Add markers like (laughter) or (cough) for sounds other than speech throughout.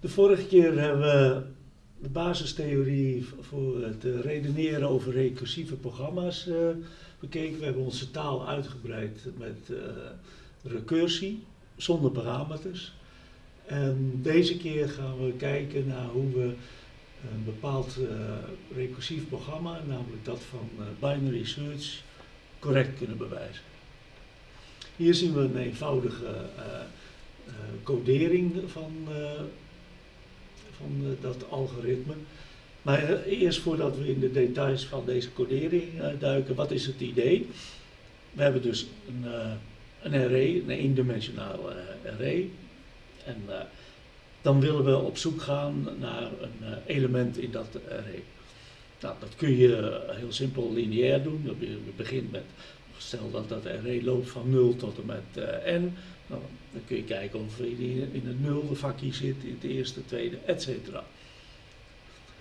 De vorige keer hebben we de basistheorie voor het eh, redeneren over recursieve programma's uh, bekeken. We hebben onze taal uitgebreid met uh, recursie, zonder parameters. En deze keer gaan we kijken naar hoe we een bepaald recursief programma, namelijk dat van binary search, correct kunnen bewijzen. Hier zien we een eenvoudige codering van van eh, dat algoritme. Maar eh, eerst voordat we in de details van deze codering eh, duiken, wat is het idee? We hebben dus een, een array, een eendimensionaal array. En dan willen we op zoek gaan naar een element in dat array. Nou, dat kun je heel simpel lineair doen. Je begint met, stel dat dat array loopt van 0 tot en met n. Nou, dan kun je kijken of je in het nulde vakje zit, in het eerste, tweede, etc.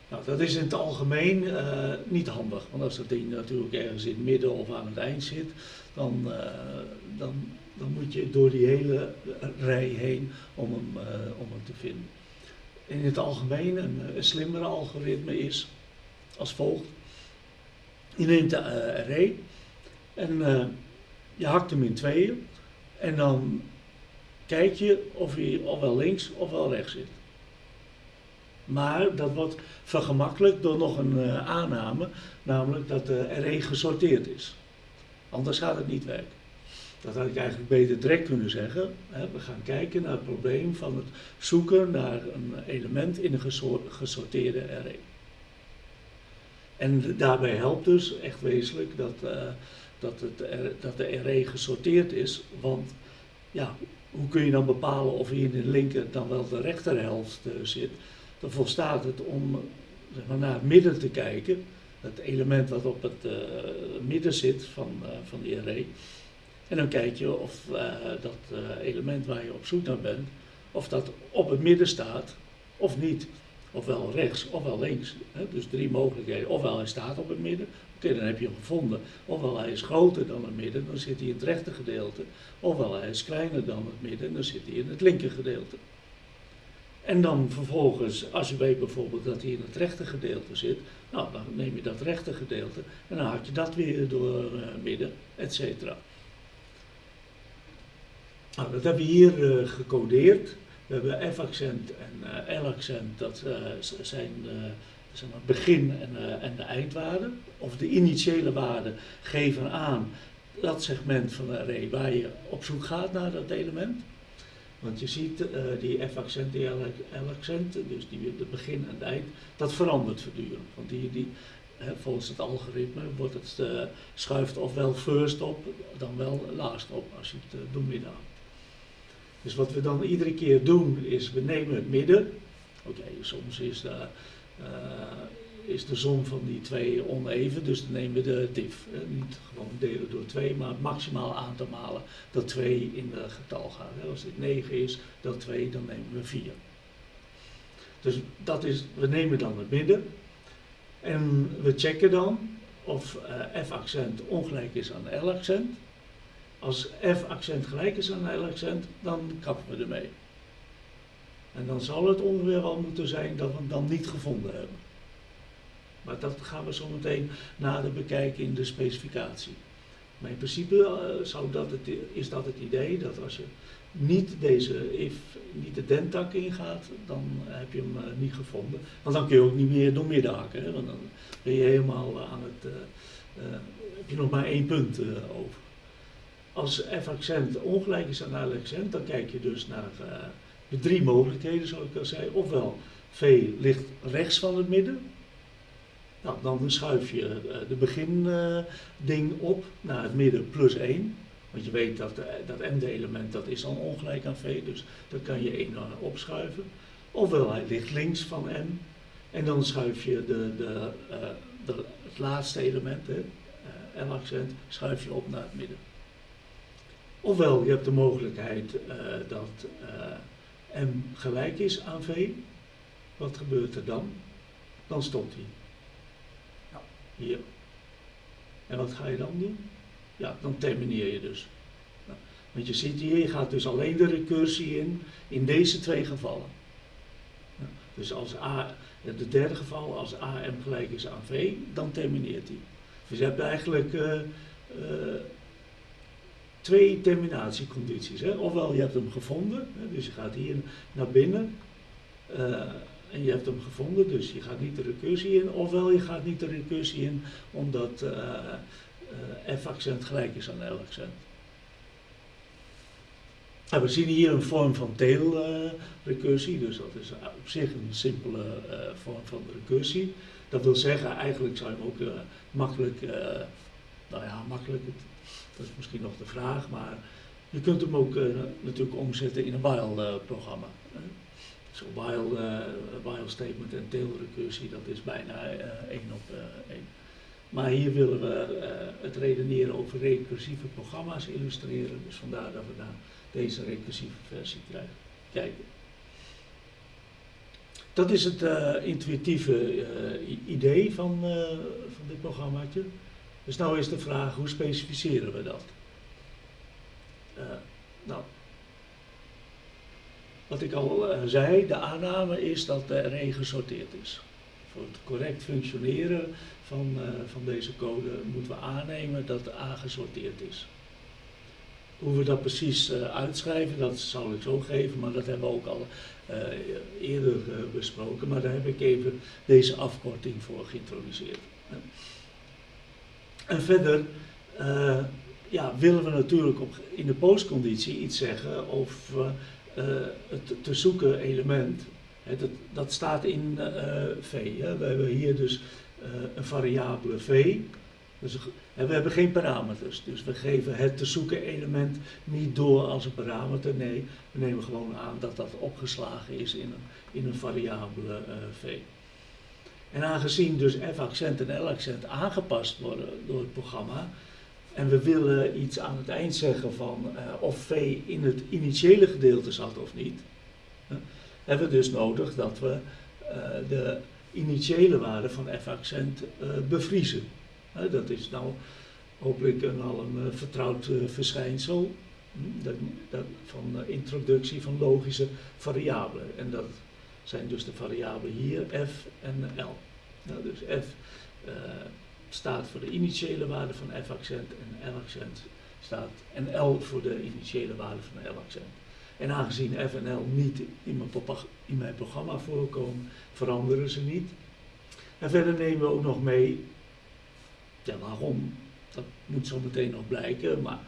Nou, dat is in het algemeen uh, niet handig, want als dat ding natuurlijk ergens in het midden of aan het eind zit, dan, uh, dan, dan moet je door die hele rij heen om hem, uh, om hem te vinden. In het algemeen, een, een slimmere algoritme is als volgt. Je neemt de array en je hakt hem in tweeën en dan kijk je of hij ofwel links ofwel rechts zit. Maar dat wordt vergemakkelijkt door nog een uh, aanname, namelijk dat de array gesorteerd is. Anders gaat het niet werken. Dat had ik eigenlijk beter direct kunnen zeggen. Hè. We gaan kijken naar het probleem van het zoeken naar een element in een gesorteerde array. En daarbij helpt dus echt wezenlijk dat, uh, dat, het, dat de array gesorteerd is, want ja, hoe kun je dan bepalen of je in de linker dan wel de rechterhelft uh, zit? Dan volstaat het om zeg maar, naar het midden te kijken, het element wat op het uh, midden zit van, uh, van de array. En dan kijk je of dat element waar je op zoek naar bent, of dat op het midden staat of niet. Ofwel rechts ofwel links. Hè? Dus drie mogelijkheden. Ofwel hij staat op het midden, Oké, dan heb je hem gevonden. Ofwel hij is groter dan het midden, dan zit hij in het rechter gedeelte. Ofwel hij is kleiner dan het midden, dan zit hij in het linker gedeelte. En dan vervolgens, als je weet bijvoorbeeld dat hij in het rechter gedeelte zit, nou, dan neem je dat rechter gedeelte en dan haak je dat weer door uh, midden, et cetera. Nou, dat hebben we hier uh, gecodeerd. We hebben F-accent en uh, L-accent, dat zijn zeg begin en, uh, en de eindwaarde, of de initiële waarde, geven aan dat segment van de array waar je op zoek gaat naar dat element. Want je ziet uh, die F-accent, die L-accent, dus die, het begin en het eind, dat verandert voortdurend. Want die, die, hè, volgens het algoritme wordt het, uh, schuift ofwel first op, dan wel last op, als je het doormidden houdt. Dus wat we dan iedere keer doen, is we nemen het midden. Oké, soms is is de som van die twee oneven. Dus dan nemen we de diff. Uh, niet gewoon delen door 2, maar het maximaal aantal malen dat 2 in de getal gaat. Als dit 9 is, dat 2, dan nemen we 4. Dus dat is, we nemen dan het midden. En we checken dan of uh, F-accent ongelijk is aan L-accent. Als F-accent gelijk is aan L-accent, dan kappen we ermee. En dan zal het ongeveer wel moeten zijn dat we hem dan niet gevonden hebben. Maar dat gaan we zo meteen nader bekijken in de specificatie. Maar in principe uh, zou dat het, is dat het idee dat als je niet deze if, niet de dentak ingaat, dan heb je hem uh, niet gevonden. Want dan kun je ook niet meer door midden hakken. Hè? Want dan ben je helemaal aan het, heb je nog maar één punt over. Als f-accent ongelijk is aan l-accent, dan kijk je dus naar de drie mogelijkheden, zoals ik al zei. Ofwel, V ligt rechts van het midden. Nou, dan schuif je uh, de beginding op naar het midden plus 1. Want je weet dat, uh, dat m-element dat is dan ongelijk aan v, dus dan kan je 1 opschuiven. Ofwel hij ligt links van m. En dan schuif je de, de, de het laatste element, L-accent, schuif je op naar het midden. Ofwel, je hebt de mogelijkheid dat m gelijk is aan v, wat gebeurt er dan? Dan stopt hij. Ja. Hier. En wat ga je dan doen? Ja, dan termineer je dus. Nou, want je ziet hier, je gaat dus alleen de recursie in, in deze twee gevallen. Dus als A, het derde geval, als AM gelijk is aan V, dan termineert hij. Dus je hebt eigenlijk uh, uh, twee terminatiecondities. Hè? Ofwel je hebt hem gevonden, hè? dus je gaat hier naar binnen uh, en je hebt hem gevonden, dus je gaat niet de recursie in. Ofwel je gaat niet de recursie in omdat f-accent gelijk is aan L-accent. Nou, we zien hier een vorm van tail-recursie, dus dat is op zich een simpele vorm van recursie. Dat wil zeggen, eigenlijk zou je hem ook makkelijk, nou ja, makkelijk, dat is misschien nog de vraag, maar je kunt hem ook natuurlijk omzetten in een while-programma. Zo so while, while statement en tail recursie, dat is bijna één op één. Maar hier willen we het redeneren over recursieve programma's illustreren, dus vandaar dat we daar deze recursieve versie krijgen. kijken. Dat is het uh, intuïtieve uh, idee van, uh, van dit programmaatje. Dus nou is de vraag, hoe specificeren we dat? nou, wat ik al zei, de aanname is dat de array gesorteerd is. Voor het correct functioneren van, van deze code moeten we aannemen dat de A gesorteerd is. Hoe we dat precies uitschrijven, dat zal ik zo geven, maar dat hebben we ook al eerder besproken. Maar daar heb ik even deze afkorting voor geïntroduceerd. En verder ja, willen we natuurlijk op, in de postconditie iets zeggen over het te zoeken element. Dat, dat, staat in V. Hè. We hebben hier dus een variabele V. Dus we hebben geen parameters, dus we geven het te zoeken element niet door als een parameter. Nee, we nemen gewoon aan dat dat opgeslagen is in een, in een variabele v. En aangezien dus f-accent en l-accent aangepast worden door het programma, en we willen iets aan het eind zeggen van uh, of v in het initiële gedeelte zat of niet, hebben we dus nodig dat we de initiële waarde van f-accent bevriezen dat is nou hopelijk een, al een vertrouwd verschijnsel hm, dat, dat van introductie van logische variabelen. En dat zijn dus de variabelen hier, f en l. Dus f staat voor de initiële waarde van f-accent en l-accent staat en l voor de initiële waarde van l-accent. En aangezien f en l niet in mijn, programma voorkomen, veranderen ze niet. En verder nemen we ook nog mee ja, waarom? Dat moet zo meteen nog blijken, maar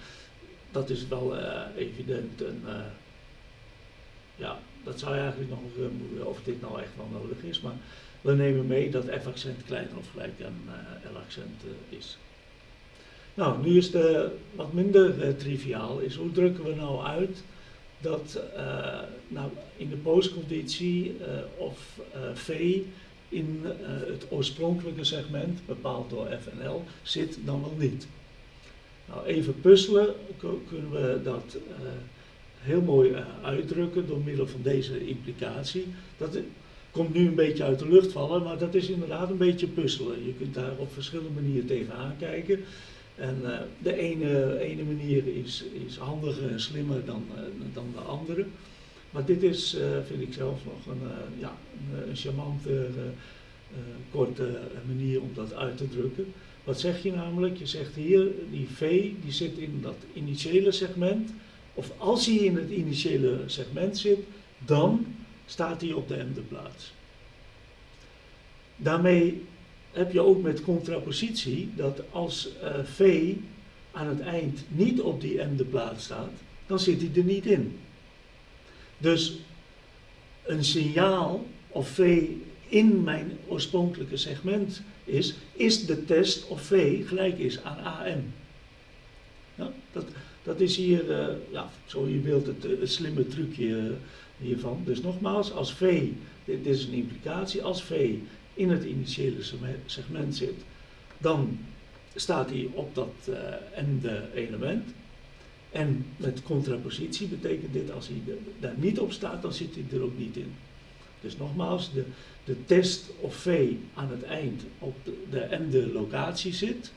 dat is wel uh, evident. En, uh, ja, dat zou je eigenlijk nog uh, of dit nou echt wel nodig is. Maar we nemen mee dat F-accent kleiner of gelijk aan L-accent is. Nou, nu is de wat minder triviaal is hoe drukken we nou uit dat nou, in de postconditie of V in het oorspronkelijke segment, bepaald door FNL, zit dan wel niet. Nou, even puzzelen kunnen we dat heel mooi uh, uitdrukken door middel van deze implicatie. Dat komt nu een beetje uit de lucht vallen, maar dat is inderdaad een beetje puzzelen. Je kunt daar op verschillende manieren tegenaan kijken. En de ene, ene manier is, is handiger en slimmer dan, dan de andere. Maar dit is, vind ik zelf nog een, ja, een, een charmante, korte manier om dat uit te drukken. Wat zeg je namelijk? Je zegt hier, die V die zit in dat initiële segment. Of als hij in het initiële segment zit, dan staat hij op de m plaats. Daarmee heb je ook met contrapositie dat als V aan het eind niet op die m plaats staat, dan zit hij er niet in. Dus een signaal of V in mijn oorspronkelijke segment is, is de test of V gelijk is aan AM. Ja, dat, dat is hier, uh, ja, zo je wilt, het, het slimme trucje uh, hiervan. Dus nogmaals, als V, dit, is een implicatie, als V in het initiële segment zit, dan staat hij op dat uh, ende element. En met contrapositie betekent dit, als hij daar niet op staat, dan zit hij er ook niet in. Dus nogmaals, de, de test of V aan het eind op de, de en de locatie zit,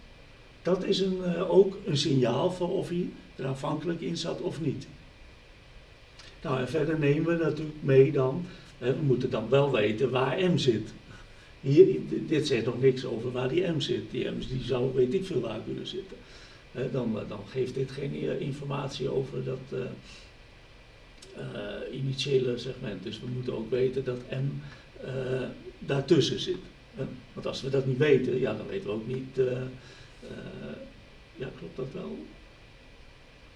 dat is een, ook een signaal voor of hij er aanvankelijk in zat of niet. Nou, en verder nemen we natuurlijk mee dan, we moeten dan wel weten waar M zit. Hier, dit zegt nog niks over waar die M zit. Die M die zou weet ik veel waar kunnen zitten. dan, dan geeft dit geen informatie over dat initiële segment. Dus we moeten ook weten dat M daartussen zit. Want als we dat niet weten, ja, dan weten we ook niet. Uh, ja, klopt dat wel?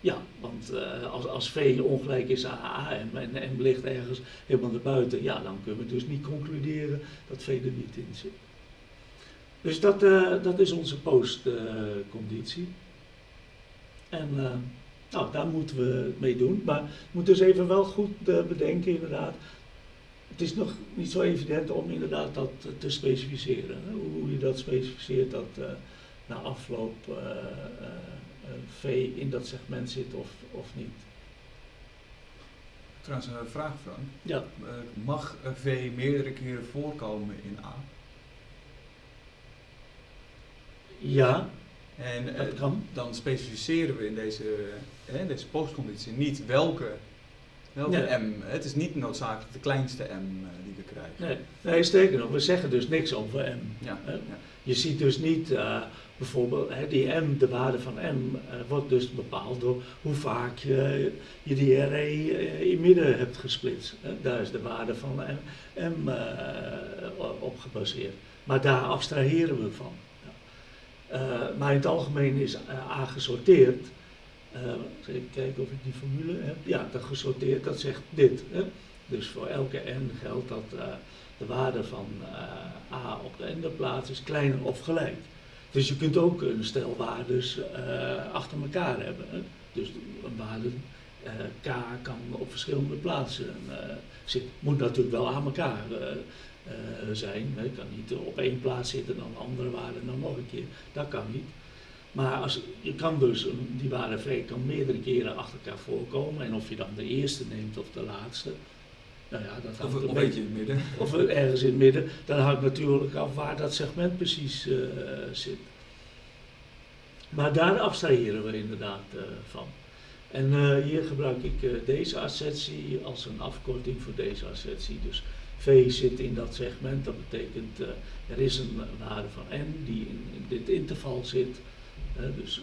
Ja, want uh, als, als V ongelijk is aan A en, M ligt ergens helemaal naar buiten, ja, dan kunnen we dus niet concluderen dat V er niet in zit. Dus dat, uh, dat is onze postconditie. en nou, daar moeten we mee doen. Maar we moeten dus even wel goed bedenken, inderdaad, het is nog niet zo evident om inderdaad dat te specificeren. Hoe je dat specificeert, dat na afloop V in dat segment zit of, of niet. Trouwens, een vraag Frank. Ja. mag V meerdere keren voorkomen in A? Ja, en dat kan. dan specificeren we in deze, deze postconditie niet welke Welke M? Het is niet noodzakelijk de kleinste M die we krijgen. Nee, nee, sterker nog, we zeggen dus niks over M. Ja, ja. Je ziet dus niet uh, bijvoorbeeld, die M, de waarde van M, uh, wordt dus bepaald door hoe vaak je, die array in midden hebt gesplitst. Daar is de waarde van M, M op gebaseerd. Maar daar abstraheren we van. Ja. maar in het algemeen is A gesorteerd. Even kijken of ik die formule heb. Ja, dat gesorteerd, dat zegt dit. Dus voor elke n geldt dat de waarde van a op de ende plaats is kleiner of gelijk. Dus je kunt ook een stel waardes achter elkaar hebben. Dus een waarde k kan op verschillende plaatsen zitten. Moet natuurlijk wel aan elkaar zijn. Het kan niet op één plaats zitten, dan andere waarde, dan nog een keer. Dat kan niet. Maar als, je kan dus, die waarde V kan meerdere keren achter elkaar voorkomen. En of je dan de eerste neemt of de laatste. Nou ja, dat of, een beetje in het midden. Of ergens in het midden. Dan hangt natuurlijk af waar dat segment precies uh, zit. Maar daar abstraheren we inderdaad uh, van. En uh, hier gebruik ik deze assertie als een afkorting voor deze assertie. Dus V zit in dat segment, dat betekent er is een waarde van n die in, in dit interval zit dus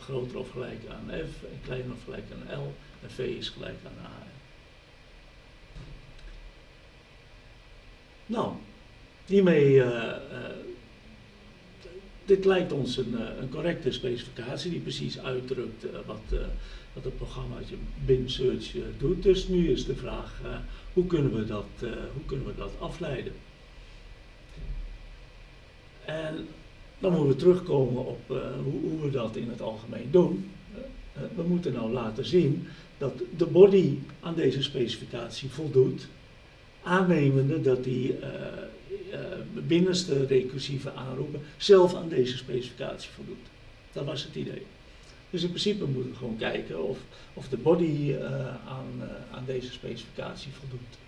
groter of gelijk aan f en kleiner of gelijk aan l en v is gelijk aan a. Nou, hiermee, uh, uh, dit lijkt ons een, een, correcte specificatie die precies uitdrukt wat, wat het programmaatje bin search doet. Dus nu is de vraag, hoe, kunnen we dat, hoe kunnen we dat afleiden? En dan moeten we terugkomen op hoe, hoe, we dat in het algemeen doen. We moeten nou laten zien dat de body aan deze specificatie voldoet, aannemende dat die uh, binnenste recursieve aanroepen zelf aan deze specificatie voldoet. Dat was het idee. Dus in principe moeten we gewoon kijken of, of de body aan, aan deze specificatie voldoet.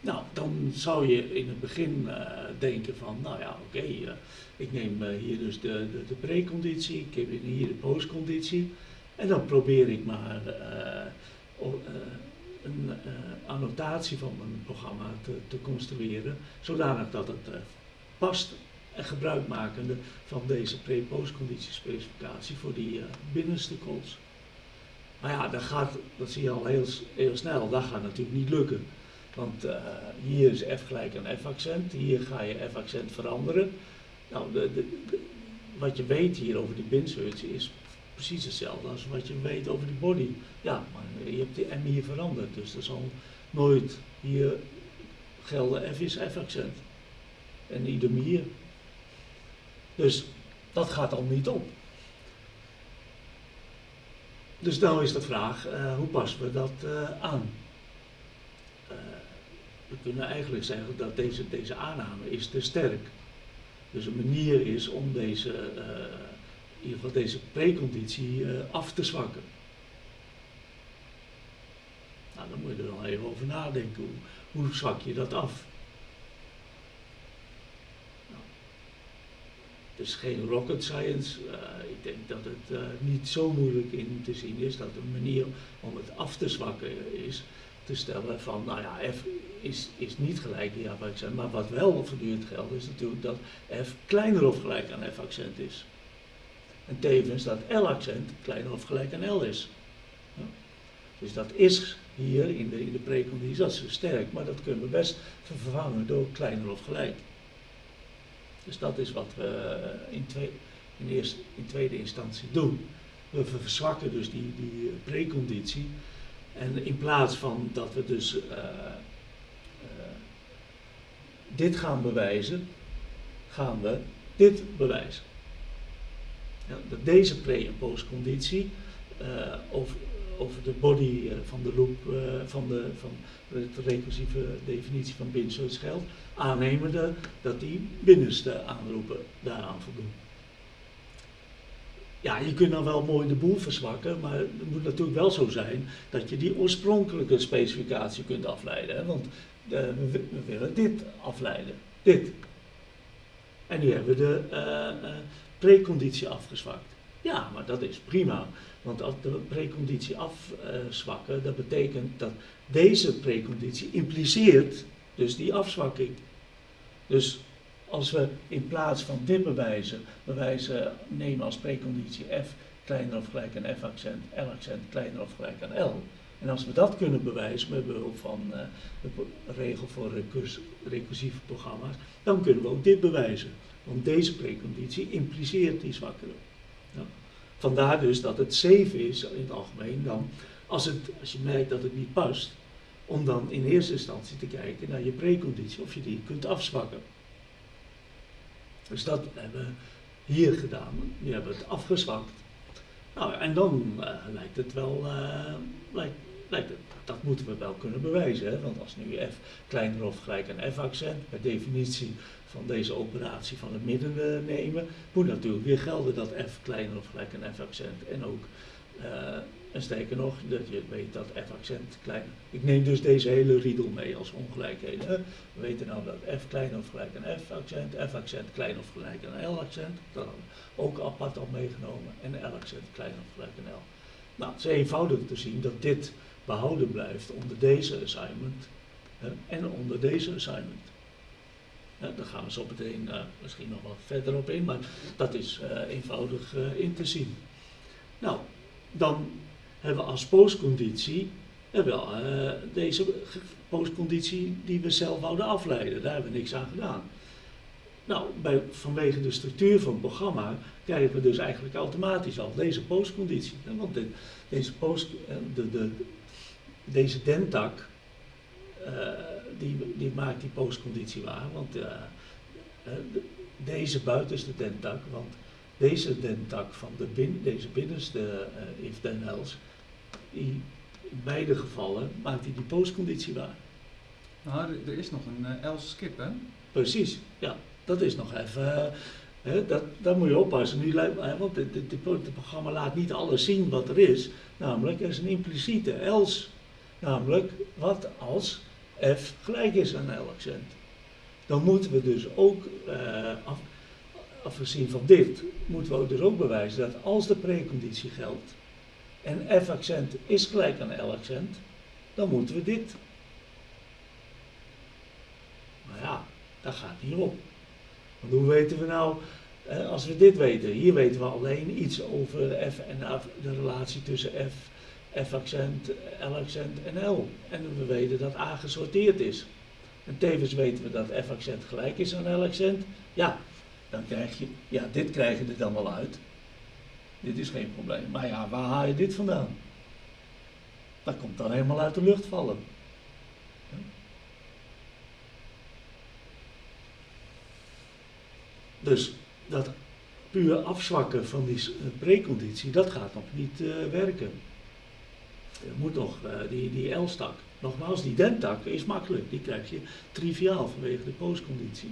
Nou, dan zou je in het begin uh, denken van, nou ja, oké, uh, ik neem uh, hier dus de, de, de preconditie, ik heb hier de postconditie. En dan probeer ik maar een annotatie van mijn programma te, te construeren, zodanig dat het past en gebruikmakende van deze pre-postconditie specificatie voor die binnenste calls. Maar ja, dat gaat, dat zie je al heel, heel snel, dat gaat natuurlijk niet lukken. Want hier is f gelijk aan f-accent, hier ga je f-accent veranderen. Nou, de, de, wat je weet hier over die binsearch is precies hetzelfde als wat je weet over die body. Ja, maar je hebt die m hier veranderd, dus er zal nooit hier gelden f is f-accent. En idem hier. Dus dat gaat al niet op. Dus nou is de vraag, uh, hoe passen we dat uh, aan? we kunnen eigenlijk zeggen dat deze, deze aanname is te sterk. Dus een manier is om deze, in ieder geval deze preconditie uh, af te zwakken. Nou, dan moet je er dan even over nadenken. Hoe, zwak je dat af? Nou, het is geen rocket science. Uh, ik denk dat het niet zo moeilijk in te zien is dat een manier om het af te zwakken is te stellen van, nou ja, F is, is niet gelijk die F-accent, maar wat wel voortdurend geldt is natuurlijk dat F kleiner of gelijk aan F-accent is. En tevens dat L-accent kleiner of gelijk aan L is. Dus dat is hier in de, in de preconditie, dat is sterk, maar dat kunnen we best vervangen door kleiner of gelijk. Dus dat is wat we in, twee, in, eerste, in tweede instantie doen. We verzwakken dus die, die preconditie. En in plaats van dat we dus uh, dit gaan bewijzen, gaan we dit bewijzen. Dat deze pre- en postconditie over, over de body van de loop van, de, van de recursieve definitie van binnen geldt, aannemende dat die binnenste aanroepen daaraan voldoen. Ja, je kunt dan wel mooi de boel verzwakken, maar het moet natuurlijk wel zo zijn dat je die oorspronkelijke specificatie kunt afleiden. Hè? Want we, willen dit afleiden, dit. En nu hebben we de preconditie afgezwakt. Ja, maar dat is prima. Want als de preconditie afzwakken, dat betekent dat deze preconditie impliceert dus die afzwakking. Dus als we in plaats van dit bewijzen, bewijzen nemen als preconditie f kleiner of gelijk aan f accent, l accent kleiner of gelijk aan l. En als we dat kunnen bewijzen met behulp van uh, de regel voor recurs, recursieve programma's, dan kunnen we ook dit bewijzen. Want deze preconditie impliceert die zwakkere. Ja. Vandaar dus dat het safe is in het algemeen dan, als, het, als je merkt dat het niet past, om dan in eerste instantie te kijken naar je preconditie, of je die kunt afzwakken. Dus dat hebben we hier gedaan. Nu hebben we het afgezwakt. Nou, en dan uh, lijkt het wel, uh, lijkt, dat moeten we wel kunnen bewijzen. Hè? Want als nu f kleiner of gelijk aan f-accent, per definitie van deze operatie van het midden uh, nemen, moet natuurlijk weer gelden dat f kleiner of gelijk aan f-accent en ook en sterker nog, dat je weet dat F-accent klein. Ik neem dus deze hele riedel mee als ongelijkheden. We weten nou dat F klein of gelijk aan F-accent, F-accent klein of gelijk aan L-accent. Dat ook apart al meegenomen. En L-accent klein of gelijk aan L. Nou, het is eenvoudig te zien dat dit behouden blijft onder deze assignment en onder deze assignment. Ja, daar gaan we zo meteen uh, misschien nog wat verder op in, maar dat is uh, eenvoudig uh, in te zien. Nou, dan hebben we als postconditie hebben deze postconditie die we zelf wouden afleiden. Daar hebben we niks aan gedaan. Nou, bij, vanwege de structuur van het programma krijgen we dus eigenlijk automatisch al deze postconditie. Want de, deze, post, de, de, deze dentak, die, die maakt die postconditie waar. Want uh, de, deze buitenste dentak, want deze dentak van de bin, deze binnenste if then else, die, in beide gevallen maakt hij die postconditie waar. Nou, er is nog een else skip, hè? Precies, ja. Dat is nog even. Dat, daar moet je oppassen. Nu, want het programma laat niet alles zien wat er is. Namelijk, er is een impliciete else. Namelijk, wat als f gelijk is aan L accent. Dan moeten we dus ook, uh, af, afgezien van dit, moeten we dus ook bewijzen dat als de preconditie geldt, en F-accent is gelijk aan L-accent, dan moeten we dit. Maar ja, dat gaat niet op. Want hoe weten we nou, eh, als we dit weten, hier weten we alleen iets over F en de relatie tussen F, F-accent, L-accent en L. En we weten dat A gesorteerd is. En tevens weten we dat F-accent gelijk is aan L-accent. Ja, dan krijg je, ja, dit krijg je er dan wel uit. Dit is geen probleem. Maar ja, waar haal je dit vandaan? Dat komt dan helemaal uit de lucht vallen. Dus dat puur afzwakken van die preconditie, dat gaat nog niet uh, werken. Er moet nog uh, die, die L-stak. Nogmaals, die dentak is makkelijk. Die krijg je triviaal vanwege de postconditie.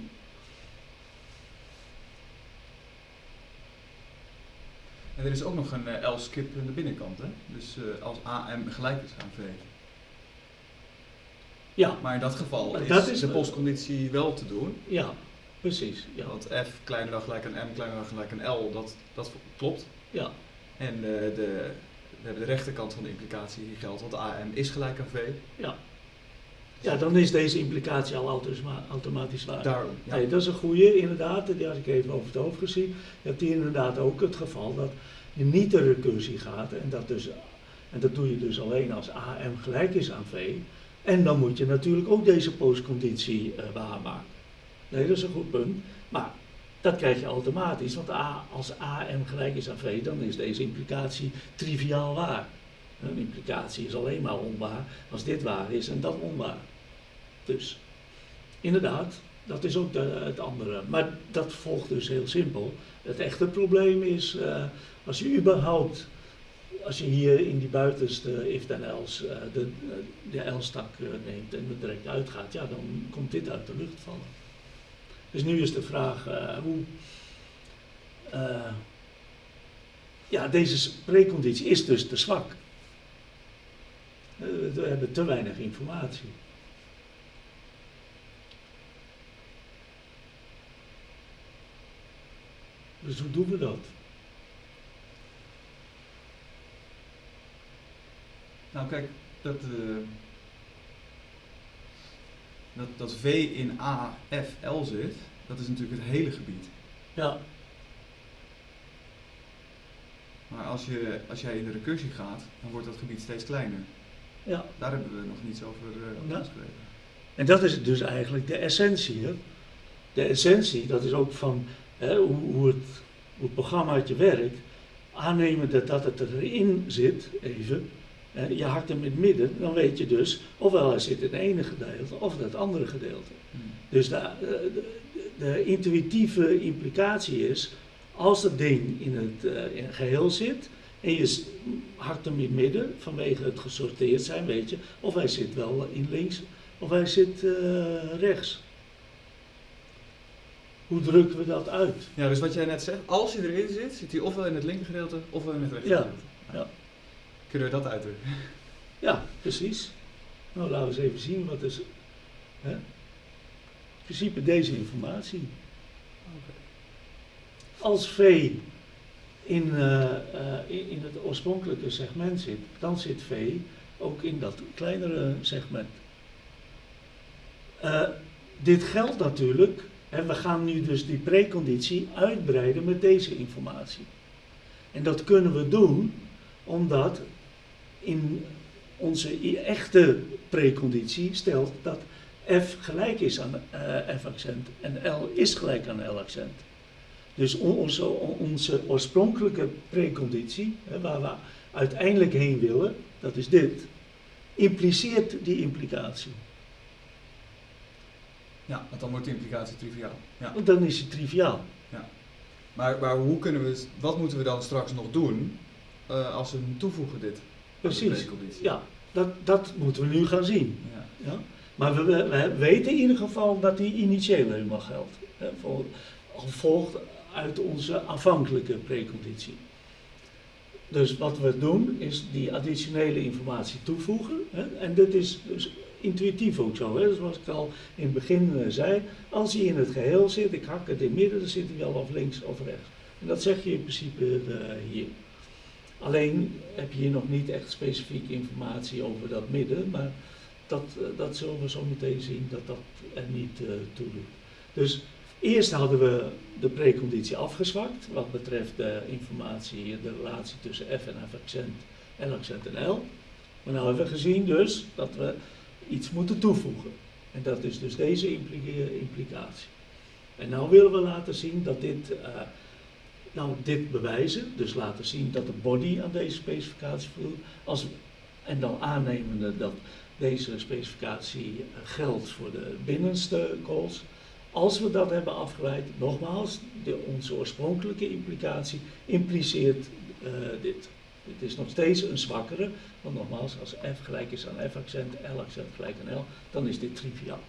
En er is ook nog een uh, L-skip aan de binnenkant, hè? Dus uh, als AM gelijk is aan V. Ja. Maar in dat geval is, dat is de postconditie wel te doen. Ja, precies. Ja. Want F kleiner dan gelijk aan M, kleiner dan gelijk aan L, dat, dat klopt. Ja. En uh, de, we hebben de rechterkant van de implicatie die geldt, want AM is gelijk aan V. Ja. Ja, dan is deze implicatie al automa- automatisch waar. Daarom. Ja. Nee, dat is een goede, inderdaad. Die had ik even over het hoofd gezien. Je hebt hier inderdaad ook het geval dat je niet de recursie gaat. En dat, dus, en dat doe je dus alleen als AM gelijk is aan V. En dan moet je natuurlijk ook deze postconditie eh, waarmaken. Nee, dat is een goed punt. Maar dat krijg je automatisch. Want A, als AM gelijk is aan V, dan is deze implicatie triviaal waar. Een implicatie is alleen maar onwaar als dit waar is en dat onwaar. Dus inderdaad, dat is ook de- het andere. Maar dat volgt dus heel simpel. Het echte probleem is eh, als je überhaupt, als je hier in die buitenste if then else eh, de, de L-stak eh, neemt en er direct uitgaat, ja, dan komt dit uit de lucht vallen. Dus nu is de vraag eh, hoe. eh, ja, deze preconditie is dus te zwak. Eh, We hebben te weinig informatie. Dus hoe doen we dat? Nou kijk, dat, dat, dat V in A, F, L zit, dat is natuurlijk het hele gebied. Ja, Maar als, je, als jij in de recursie gaat, dan wordt dat gebied steeds kleiner. ja. Daar hebben we nog niets over, Ja. geschreven. En dat is dus eigenlijk de essentie. Hè? De essentie, dat is ook van hè, hoe, hoe, het, hoe het programmaatje werkt. Aannemen dat, dat het erin zit, even. Hè, je hakt hem in het midden, dan weet je dus ofwel hij zit in het ene gedeelte of in het andere gedeelte. Dus de, de, de- intuïtieve implicatie is, als dat ding in het, eh, in het geheel zit en je hakt hem in het midden vanwege het gesorteerd zijn, weet je, of hij zit wel in links of hij zit eh, rechts. Hoe drukken we dat uit? Ja, dus wat jij net zegt, als hij erin zit, zit hij ofwel in het linker gedeelte ofwel in het rechter Ja, ja. Kunnen we dat uitdrukken? Ja, precies. Nou, laten we eens even zien wat is. Hè? In principe deze informatie. Als V in, eh, eh, in, het oorspronkelijke segment zit, dan zit V ook in dat kleinere segment. Eh, dit geldt natuurlijk, hè, we gaan nu dus die preconditie uitbreiden met deze informatie. En dat kunnen we doen omdat in onze i- echte preconditie stelt dat F gelijk is aan eh, F-accent en L is gelijk aan L-accent. Dus on- onze, on- onze oorspronkelijke preconditie, hè, waar we uiteindelijk heen willen, dat is dit, impliceert die implicatie. Ja, want dan wordt de implicatie triviaal. Ja. Want dan is het triviaal. Maar, maar hoe kunnen we, wat moeten we dan straks nog doen eh, als we hem toevoegen dit? Precies. Ja, dat, dat moeten we nu gaan zien. Ja. Ja? Maar we, we, we weten in ieder geval dat die initiële helemaal geldt. Hè, voor, al volgt uit onze aanvankelijke preconditie. Dus wat we doen is die additionele informatie toevoegen. Hè, en dit is dus intuïtief ook zo. Hè, zoals ik al in het begin eh, zei. Als hij in het geheel zit, ik hak het in het midden, dan zit hij wel of links of rechts. En dat zeg je in principe eh, hier. Alleen heb je hier nog niet echt specifieke informatie over dat midden, maar dat, eh, dat zullen we zo meteen zien dat dat er niet eh toe doet. Dus eerst hadden we de preconditie afgezwakt wat betreft de informatie, de relatie tussen F en F-accent, L-accent en L. Maar nu hebben we gezien dus dat we iets moeten toevoegen. En dat is dus deze impli- implicatie. En nou willen we laten zien dat dit, eh, nou dit bewijzen, dus laten zien dat de body aan deze specificatie voldoet, als, en dan aannemende dat deze specificatie eh, geldt voor de binnenste calls. Als we dat hebben afgeleid, nogmaals, de, onze oorspronkelijke implicatie impliceert eh, dit. Het is nog steeds een zwakkere, want nogmaals, als F gelijk is aan F-accent, L-accent gelijk aan L, dan is dit triviaal.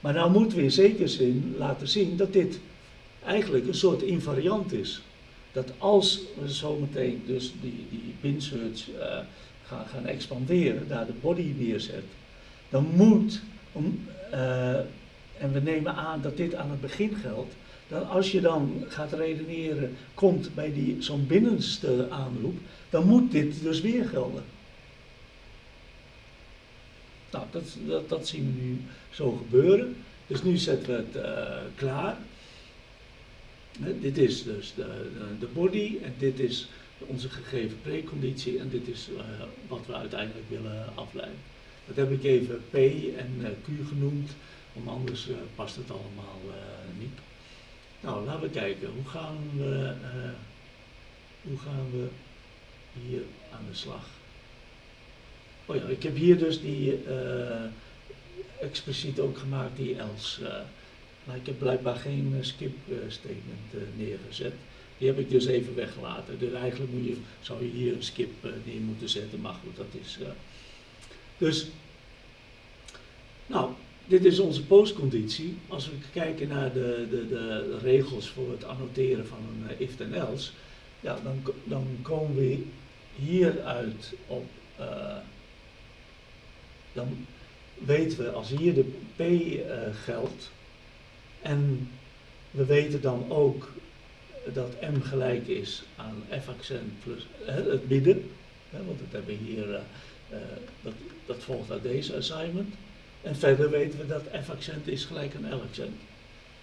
Maar nou moeten we in zekere zin laten zien dat dit eigenlijk een soort invariant is. Dat als we zometeen dus die, die eh, gaan, gaan expanderen, daar de body neerzet, dan moet, om, eh, en we nemen aan dat dit aan het begin geldt, dan als je dan gaat redeneren, komt bij zo'n binnenste aanroep, dan moet dit dus weer gelden. Nou, dat, dat, zien we nu zo gebeuren. Dus nu zetten we het uh, klaar. Dit is dus de, de, body en dit is onze gegeven preconditie en dit is uh, wat we uiteindelijk willen afleiden. Dat heb ik even P en uh, Q genoemd, want anders past het allemaal niet. Nou, laten we kijken. Hoe gaan we, hoe gaan we hier aan de slag? Oh ja, ik heb hier dus die expliciet ook gemaakt, die else. Maar ik heb blijkbaar geen uh, skip statement neergezet. Die heb ik dus even weggelaten. Dus eigenlijk moet je, zou je hier een skip neer moeten zetten, maar goed, dat is. dus, nou, dit is onze postconditie. Als we kijken naar de, de, de regels voor het annoteren van een if en else, ja, dan, dan komen we hieruit op dan weten we als hier de P uh, geldt en we weten dan ook dat M gelijk is aan F accent plus het midden, want dat hebben we hier, uh, dat, dat volgt uit deze assignment. En verder weten we dat F accent is gelijk aan L accent.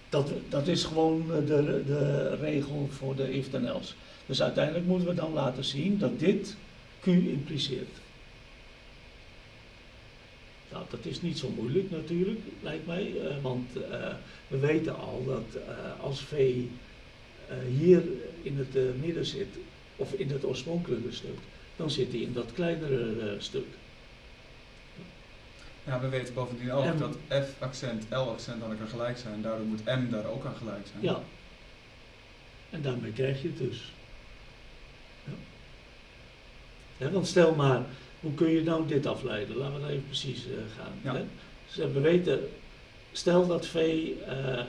Dat, dat is gewoon de, de regel voor de if dan else. Dus uiteindelijk moeten we dan laten zien dat dit Q impliceert. Nou, dat is niet zo moeilijk natuurlijk, lijkt mij, uh, want uh, we weten al dat uh, als V hier in het midden zit, of in het oorspronkelijke stuk, dan zit hij in dat kleinere stuk. Ja, we weten bovendien ook dat F-accent, L-accent aan elkaar gelijk zijn, daardoor moet M daar ook aan gelijk zijn. Ja, en daarmee krijg je het dus. Ja. Ja, want stel maar, hoe kun je nou dit afleiden? Laten we dat even precies uh, gaan. Hè? Dus we weten, stel dat V uh,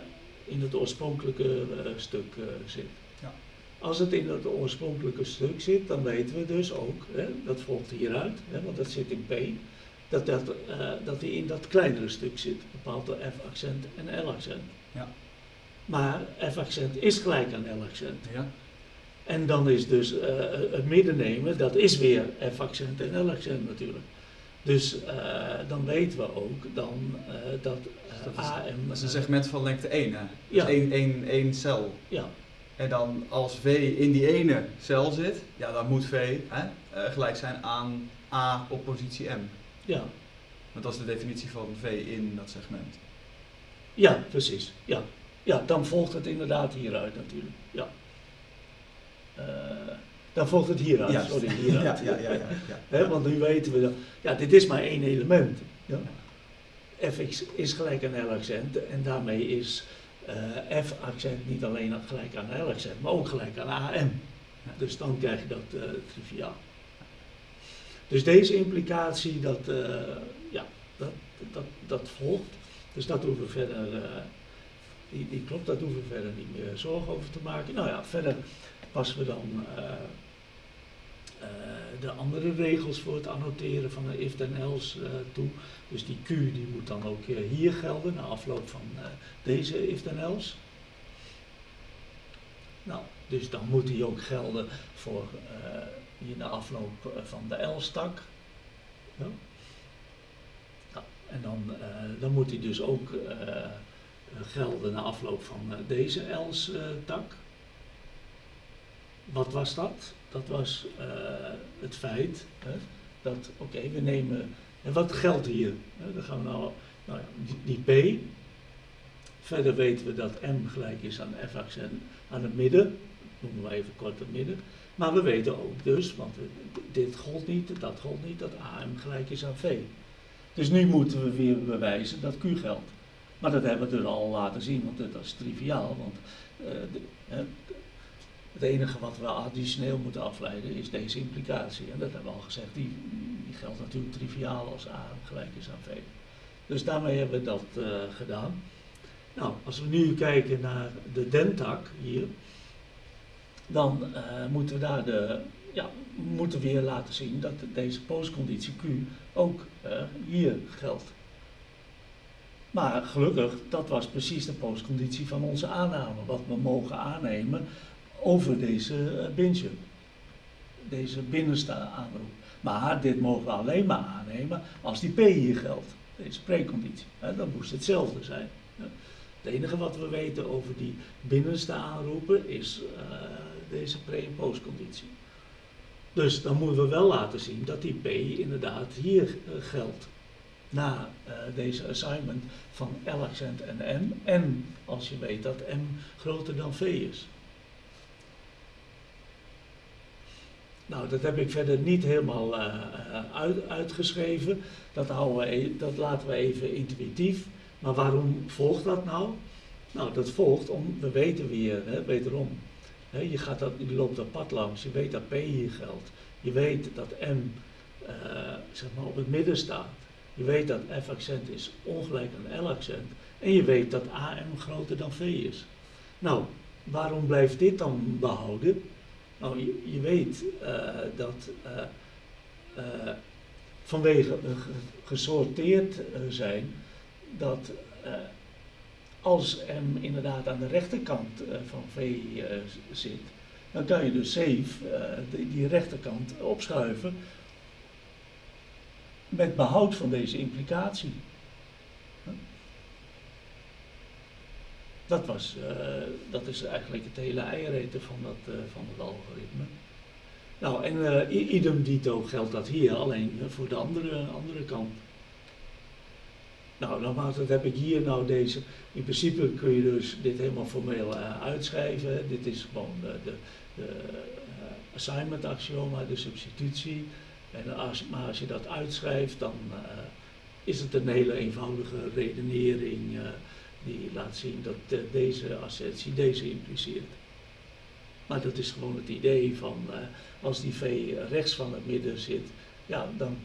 in het oorspronkelijke uh, stuk zit. Ja. Als het in het oorspronkelijke stuk zit, dan weten we dus ook, hè, dat volgt hieruit, hè, want dat zit in P, dat, dat, dat die in dat kleinere stuk zit, bepaald door F-accent en L-accent. Ja. Maar F-accent is gelijk aan L-accent. Ja. En dan is dus uh, het midden nemen, dat is weer F-accent en L-accent natuurlijk. Dus uh, dan weten we ook dan uh, dat dat AM... Dat is een segment van lengte 1 hè? Dus ja. één, één, één cel. Ja. En dan als V in die ene cel zit, ja dan moet V hè, gelijk zijn aan A op positie M. Ja. Want dat is de definitie van V in dat segment. Ja, precies. Ja. ja, dan volgt het inderdaad hieruit natuurlijk. Uh, dan volgt het hieruit. Sorry, hieruit. ja, ja, ja, want nu weten we dat, ja, dit is maar één element. Ja. fx is gelijk aan L-accent en daarmee is uh, F-accent niet alleen gelijk aan L-accent, maar ook gelijk aan AM. Dus dan krijg je dat uh, triviaal. Dus deze implicatie, dat, ja, dat, dat, dat volgt. Dus dat hoeven we verder, die, die klopt, daar hoeven we verder niet meer zorgen over te maken. Nou ja, verder passen we dan uh, uh, de andere regels voor het annoteren van de if then else uh, toe. Dus die Q die moet dan ook hier gelden na afloop van deze if then else. Nou, dus dan moet die ook gelden voor hier na afloop van de else-tak. Ja. Nou, en dan, dan moet die dus ook gelden na afloop van deze else-tak wat was dat? Dat was uh, het feit hè, dat, oké, we nemen, en wat geldt hier? Hè, dan gaan we nou, nou ja, die, P, verder weten we dat M gelijk is aan F accent aan het midden, noemen we even kort het midden, maar we weten ook dus, want dit gold niet, dat gold niet, dat AM gelijk is aan V. Dus nu moeten we weer bewijzen dat Q geldt. Maar dat hebben we dus al laten zien, want dat is triviaal, want uh, het enige wat we additioneel moeten afleiden is deze implicatie. En dat hebben we al gezegd, die, geldt natuurlijk triviaal als A gelijk is aan V. Dus daarmee hebben we dat uh, gedaan. Nou, als we nu kijken naar de dentak hier, dan uh, moeten we daar de, ja, moeten weer laten zien dat deze postconditie Q ook uh, hier geldt. Maar gelukkig, dat was precies de postconditie van onze aanname, wat we mogen aannemen over deze uh, binge, deze binnenste aanroep. Maar dit mogen we alleen maar aannemen als die P hier geldt, deze preconditie. Dan moest het hetzelfde zijn. Het enige wat we weten over die binnenste aanroepen is uh, deze pre- en postconditie. Dus dan moeten we wel laten zien dat die P inderdaad hier uh, geldt. Na deze assignment van L-accent en M. En als je weet dat M groter dan V is. Nou, dat heb ik verder niet helemaal uh, uit, uitgeschreven. Dat, we, e-, dat laten we even intuïtief. Maar waarom volgt dat nou? Nou, dat volgt om, we weten weer, hè, wederom, hè, je, gaat dat, loopt dat pad langs, je weet dat P hier geldt. Je weet dat M uh, zeg maar op het midden staat. Je weet dat F-accent is ongelijk aan L-accent. En je weet dat AM groter dan V is. Nou, waarom blijft dit dan behouden? Nou, je, weet uh, dat uh, vanwege gesorteerd zijn, dat als M inderdaad aan de rechterkant van V zit, dan kan je dus safe die rechterkant opschuiven met behoud van deze implicatie. Dat, was, uh, dat is eigenlijk het hele eiereten van, dat, uh, van het algoritme. Nou, en uh, idem dito geldt dat hier, alleen voor de andere, andere kant. Nou, nogmaals, dat heb ik hier nou deze. In principe kun je dus dit helemaal formeel uitschrijven. Dit is gewoon de, de, de assignment axioma, de substitutie. En als, maar als je dat uitschrijft, dan is het een hele eenvoudige redenering die laat zien dat deze assertie deze impliceert. Maar dat is gewoon het idee van uh, als die V rechts van het midden zit, ja, dan,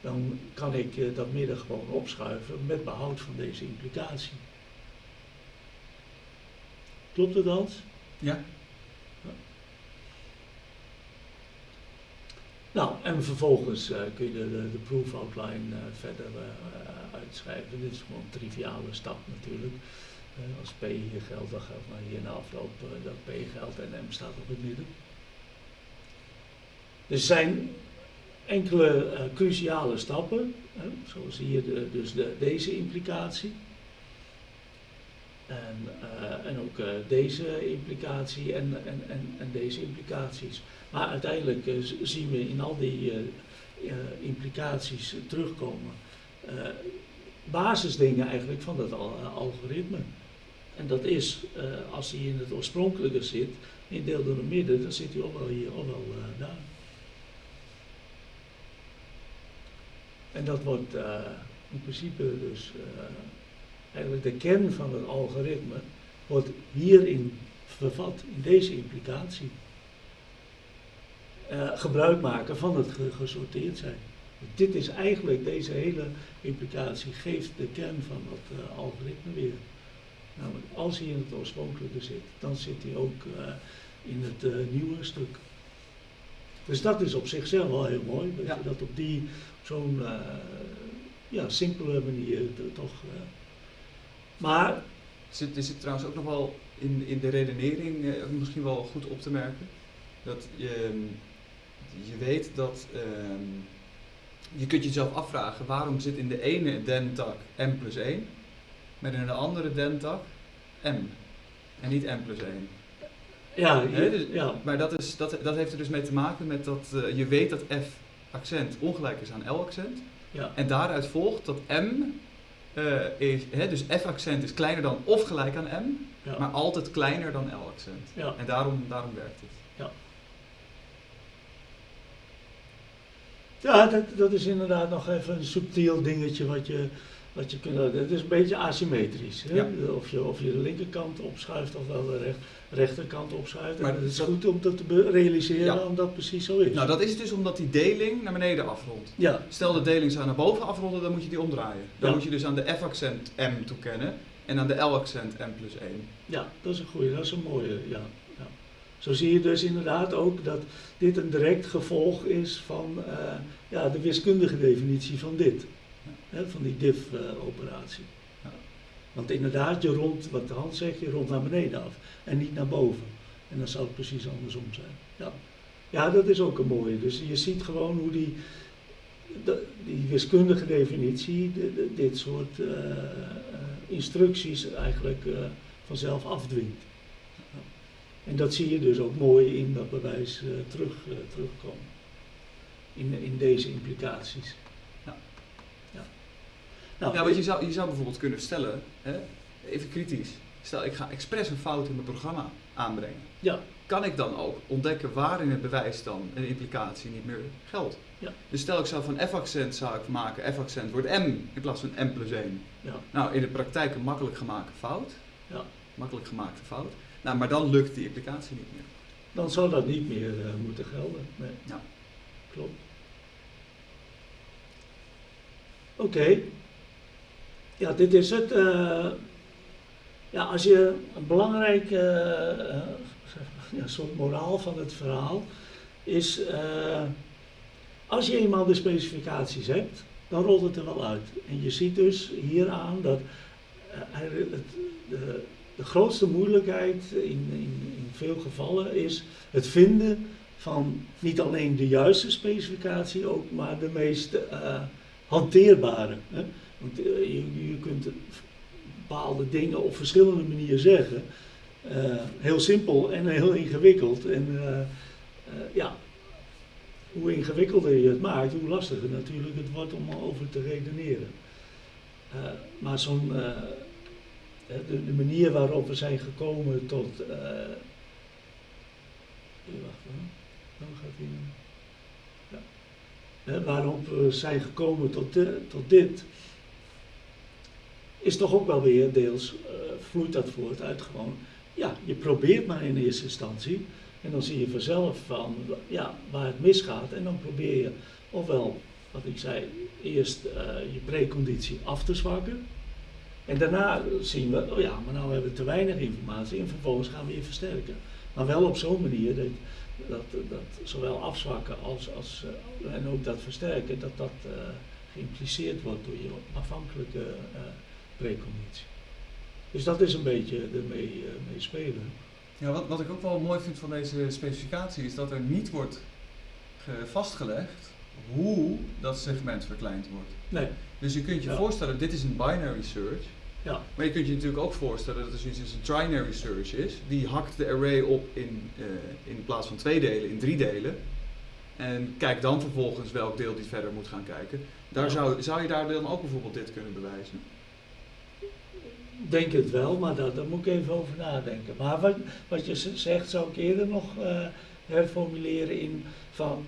dan kan ik uh, dat midden gewoon opschuiven met behoud van deze implicatie. Klopt het Hans? Ja. Nou, en vervolgens kun je de, de, proof outline verder uitschrijven. Dit is gewoon een triviale stap natuurlijk. Als P hier geldt, dan geldt maar hier na afloop dat P geldt en M staat op het midden. Er zijn enkele cruciale stappen, zoals hier de, dus de, deze implicatie. En, en ook deze implicatie en, en, en, en, deze implicaties. Maar uiteindelijk zien we in al die implicaties terugkomen basisdingen eigenlijk van dat al, algoritme. En dat is, als hij in het oorspronkelijke zit, in deel door het midden, dan zit hij ook wel hier, ook wel daar. En dat wordt in principe dus, eigenlijk de kern van het algoritme, wordt hierin vervat, in deze implicatie. gebruik maken van het gesorteerd zijn. Dit is eigenlijk, deze hele implicatie geeft de kern van dat uh, algoritme weer. Namelijk, als hij in het oorspronkelijke zit, dan zit hij ook uh, in het nieuwe stuk. Dus dat is op zichzelf wel heel mooi, dat ja. je dat op die, zo'n ja, simpele manier toch... maar... Zit, er zit trouwens ook nog wel in, in de redenering misschien wel goed op te merken, dat je, je weet dat... Ehm, je kunt jezelf afvragen waarom zit in de ene dentak m plus 1, maar in de andere dentak m en niet m plus 1. Ja, He, dus, ja. maar dat, is, dat, dat heeft er dus mee te maken met dat uh, je weet dat f accent ongelijk is aan l accent. Ja. En daaruit volgt dat m, uh, is, he, dus f accent is kleiner dan of gelijk aan m, ja. maar altijd kleiner dan l accent. Ja. En daarom, daarom werkt het. Ja. Ja, dat, dat is inderdaad nog even een subtiel dingetje wat je, wat je kunt. Het is een beetje asymmetrisch. Hè? Ja. Of, je, of je de linkerkant opschuift of wel de recht, rechterkant opschuift. Maar het is dat- goed om dat te realiseren, Ja. omdat dat precies zo is. Nou, dat is dus omdat die deling naar beneden afrondt. ja, Stel de deling zou naar boven afronden, dan moet je die omdraaien. Dan moet je dus aan de F-accent M toekennen en aan de L-accent M plus 1. ja, dat is een goede, dat is een mooie. Ja, ja. Zo zie je dus inderdaad ook dat dit een direct gevolg is van eh, ja, de wiskundige definitie van dit. Hè, van die diff-operatie. Want inderdaad, je rond, wat Hans zegt, je rond naar beneden af en niet naar boven. En dan zou het precies andersom zijn. Ja, ja dat is ook een mooie. Dus je ziet gewoon hoe die, die wiskundige definitie dit soort uh, instructies eigenlijk uh, vanzelf afdwingt. En dat zie je dus ook mooi in dat bewijs terug, terugkomen. In, in deze implicaties. Nou, ja want je zou, je zou bijvoorbeeld kunnen stellen, hè, even kritisch, stel ik ga expres een fout in mijn programma aanbrengen. Ja. Kan ik dan ook ontdekken waar in het bewijs dan een implicatie niet meer geldt? Ja. Dus stel ik zou van f-accent zou ik maken, f-accent wordt m in plaats van m plus 1. Ja. Nou, in de praktijk een makkelijk gemaakte fout. Ja. Makkelijk gemaakte fout. Nou, maar dan lukt die implicatie niet meer. Dan zou dat niet meer uh, moeten gelden. Nee. Ja. Klopt. Oké. Ja, dit is het. Uh, ja, als je een belangrijk uh, ja, soort moraal van het verhaal is, uh, als je eenmaal de specificaties hebt, dan rolt het er wel uit. En je ziet dus hieraan dat het, de, de, grootste moeilijkheid in, in, in veel gevallen is het vinden van niet alleen de juiste specificatie, ook maar de meest hanteerbare. Hè? Want je, je kunt bepaalde dingen op verschillende manieren zeggen. Uh, heel simpel en heel ingewikkeld. En uh, ja, hoe ingewikkelder je het maakt, hoe lastiger natuurlijk het wordt om over te redeneren. maar zo'n, de, de, manier waarop we zijn gekomen tot. wacht dan gaat hij. Ja. waarop we zijn gekomen tot, tot dit is toch ook wel weer deels, uh, vloeit dat voort uit gewoon, ja, je probeert maar in eerste instantie. En dan zie je vanzelf van, ja, waar het misgaat. En dan probeer je ofwel, wat ik zei, eerst uh, je preconditie af te zwakken. En daarna zien we, oh ja, maar nou hebben we te weinig informatie en vervolgens gaan we je versterken. Maar wel op zo'n manier dat, dat, dat zowel afzwakken als, als uh, en ook dat versterken, dat dat geïmpliceerd wordt door je afhankelijke preconditie. Dus dat is een beetje ermee uh, mee spelen. Ja, wat, wat ik ook wel mooi vind van deze specificatie is dat er niet wordt vastgelegd hoe dat segment verkleind wordt. Nee. Dus je kunt je voorstellen, dit is een binary search. Ja. Maar je kunt je natuurlijk ook voorstellen dat er zoiets als een trinary search is. Die hakt de array op in, uh, in plaats van twee delen, in drie delen. En kijk dan vervolgens welk deel die verder moet gaan kijken. Daar ja. zou, zou je daar dan ook bijvoorbeeld dit kunnen bewijzen? Denk het wel, maar daar, daar moet ik even over nadenken. Maar wat, wat je zegt zou ik eerder nog uh, herformuleren in van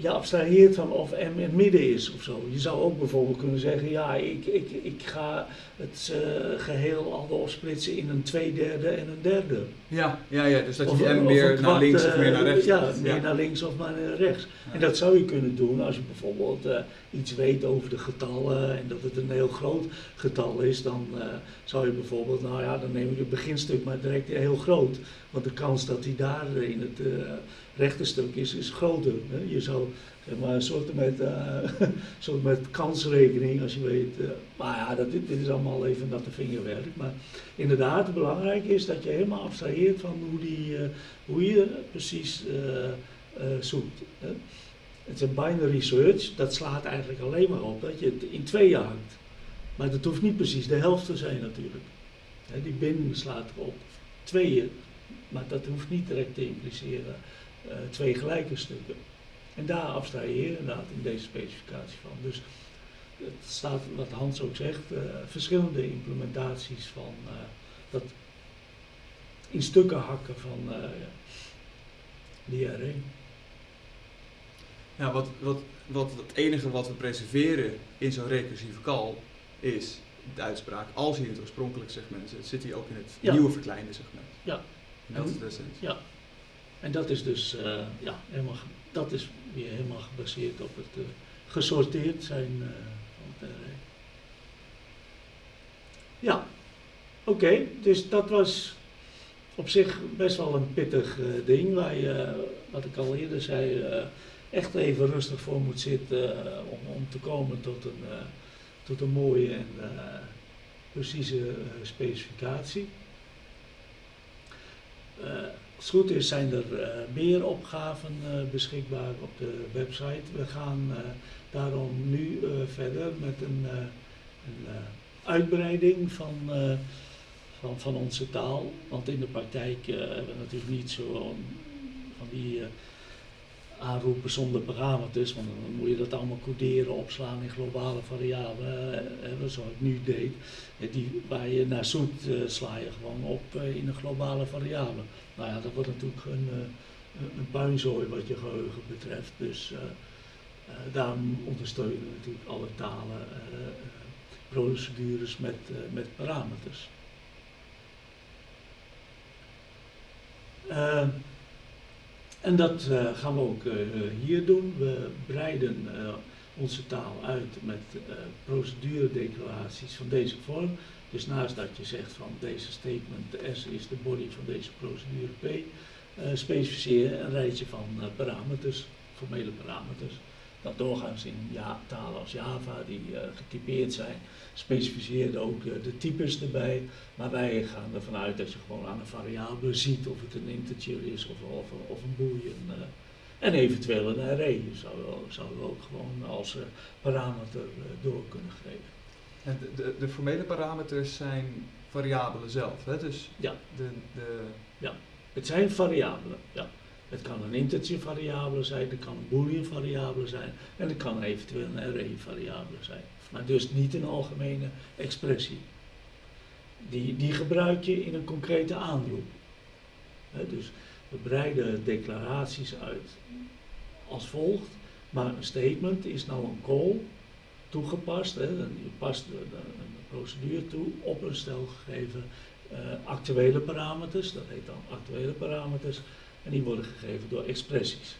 je abstraheert van of M in het midden is of zo. Je zou ook bijvoorbeeld kunnen zeggen, ja, ik, ik, ik ga het uh, geheel al opsplitsen in een tweederde en een derde. Ja, ja, ja dus dat je of, M meer naar links of meer naar rechts Ja, meer naar links of naar rechts. Ja. En dat zou je kunnen doen als je bijvoorbeeld uh, iets weet over de getallen en dat het een heel groot getal is, dan uh, zou je bijvoorbeeld, nou ja, dan neem je het beginstuk maar direct heel groot. Want de kans dat hij daar in het rechterstuk is, is groter. Hè? Je zou zeg maar, een soort met, (laughs) uh, soort met kansrekening, als je weet. Uh, maar ja, dat, dit, dit, is allemaal even natte vingerwerk. Maar inderdaad, belangrijk is dat je helemaal abstraheert van hoe, die, uh, hoe je precies zoekt. Hè? Het is een binary search, dat slaat eigenlijk alleen maar op dat je het in tweeën hangt. Maar dat hoeft niet precies de helft te zijn natuurlijk. Hè, die bin slaat op tweeën, maar dat hoeft niet direct te impliceren uh, twee gelijke stukken. En daar abstraheer je inderdaad in deze specificatie van. Dus het staat, wat Hans ook zegt, uh, verschillende implementaties van uh, dat in stukken hakken van die array. Ja, wat, wat, wat het enige wat we preserveren in zo'n recursieve call is de uitspraak als je in het oorspronkelijke segment zit, zit hij ook in het ja. nieuwe verkleinde segment. Ja. dat en, is de essentie. Ja, en dat is dus uh, ja, helemaal, dat is weer helemaal gebaseerd op het uh, gesorteerd zijn uh, van het. Ja, oké, dus dat was op zich best wel een pittig ding waar je, wat ik al eerder zei, echt even rustig voor moet zitten om, om te komen tot een, tot een mooie en precieze specificatie. Als het goed is zijn er meer opgaven beschikbaar op de website. We gaan daarom nu verder met een, een uitbreiding van van, van onze taal. Want in de praktijk hebben we natuurlijk niet zo van die aanroepen zonder parameters. Want dan moet je dat allemaal coderen, opslaan in globale variabelen. Zoals ik nu deed. die, waar je naar zoet sla je gewoon op in een globale variabele. Nou ja, dat wordt natuurlijk een, een puinzooi wat je geheugen betreft. Dus daarom ondersteunen we natuurlijk alle talen procedures met, met parameters. En dat gaan we ook hier doen. We breiden onze taal uit met proceduredeclaraties van deze vorm. Dus naast dat je zegt van deze statement, S is de body van deze procedure P, specificeer een rijtje van parameters, formele parameters dat doorgaans in ja, talen als Java, die uh, getypeerd zijn, specificeerde ook uh, de types erbij. Maar wij gaan ervan uit dat je gewoon aan een variabele ziet of het een integer is of, of, een boolean. Uh, en eventueel een array zou we ook gewoon als parameter door kunnen geven. En de, de, de, formele parameters zijn variabelen zelf, hè? Dus ja. De, de... ja, het zijn variabelen, ja. Het kan een integer variabele zijn, het kan een boolean variabele zijn en het kan eventueel een array variabele zijn. Maar dus niet een algemene expressie. Die, die gebruik je in een concrete aanroep. dus we breiden declaraties uit als volgt, maar een statement is nou een call toegepast. He, je past een, procedure toe op een stel gegeven uh, actuele parameters, dat heet dan actuele parameters. En die worden gegeven door expressies.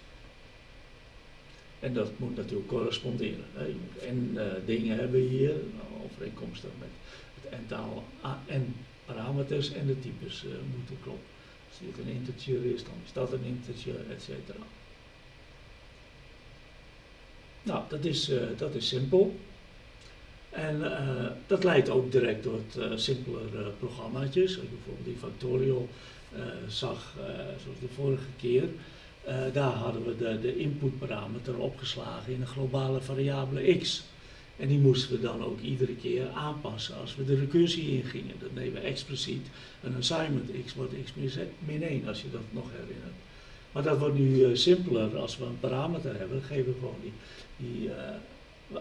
En dat moet natuurlijk corresponderen. Hè. Je moet en uh, dingen hebben hier, nou, overeenkomstig met het aantal en parameters en de types uh, moeten kloppen. Als dit een integer is, dan is dat een integer, et cetera. Nou, dat is, uh, dat is simpel. En dat leidt ook direct tot simpeler programmaatjes, bijvoorbeeld die Factorial eh, zag, eh, zoals de vorige keer, eh, daar hadden we de, de inputparameter opgeslagen in een globale variabele x. En die moesten we dan ook iedere keer aanpassen als we de recursie ingingen. Dat nemen we expliciet een assignment x wordt x min 1 als je dat nog herinnert. Maar dat wordt nu simpeler als we een parameter hebben. Geven we gewoon die, die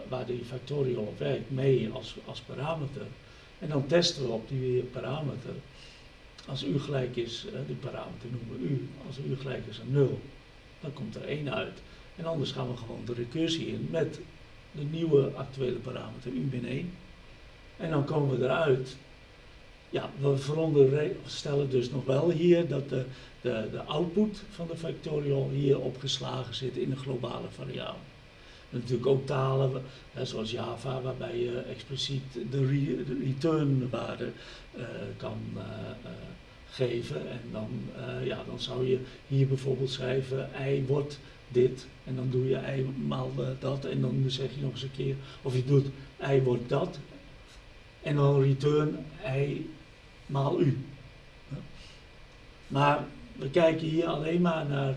waar die factorial op werkt mee als, als parameter. En dan testen we op die parameter als u gelijk is, uh, die parameter noemen we u, als u gelijk is aan 0, dan komt er 1 uit. En anders gaan we gewoon de recursie in met de nieuwe actuele parameter u min 1. En dan komen we eruit. Ja, we veronderstellen dus nog wel hier dat de, de, de output van de factorial hier opgeslagen zit in een globale variabele. Natuurlijk ook talen, zoals Java, waarbij je expliciet de, re, de return waarde uh, kan uh, geven. En dan, ja, dan zou je hier bijvoorbeeld schrijven, ei wordt dit. En dan doe je ei maal dat. En dan zeg je nog eens een keer, of je doet ei wordt dat. En dan return ei maal u. Maar we kijken hier alleen maar naar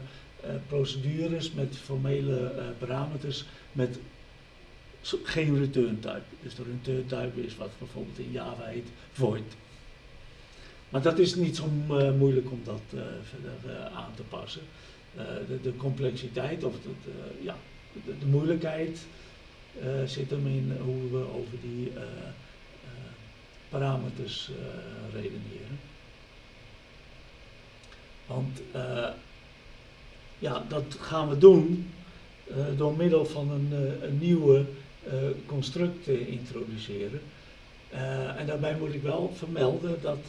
procedures met formele parameters met geen return type. Dus de return type is wat bijvoorbeeld in Java heet void. Maar dat is niet zo uh, moeilijk om dat uh, verder uh, aan te passen. De, complexiteit of de, ja, de moeilijkheid zit hem in hoe we over die parameters redeneren. Want ja, dat gaan we doen door middel van een, een nieuwe construct te introduceren. En daarbij moet ik wel vermelden dat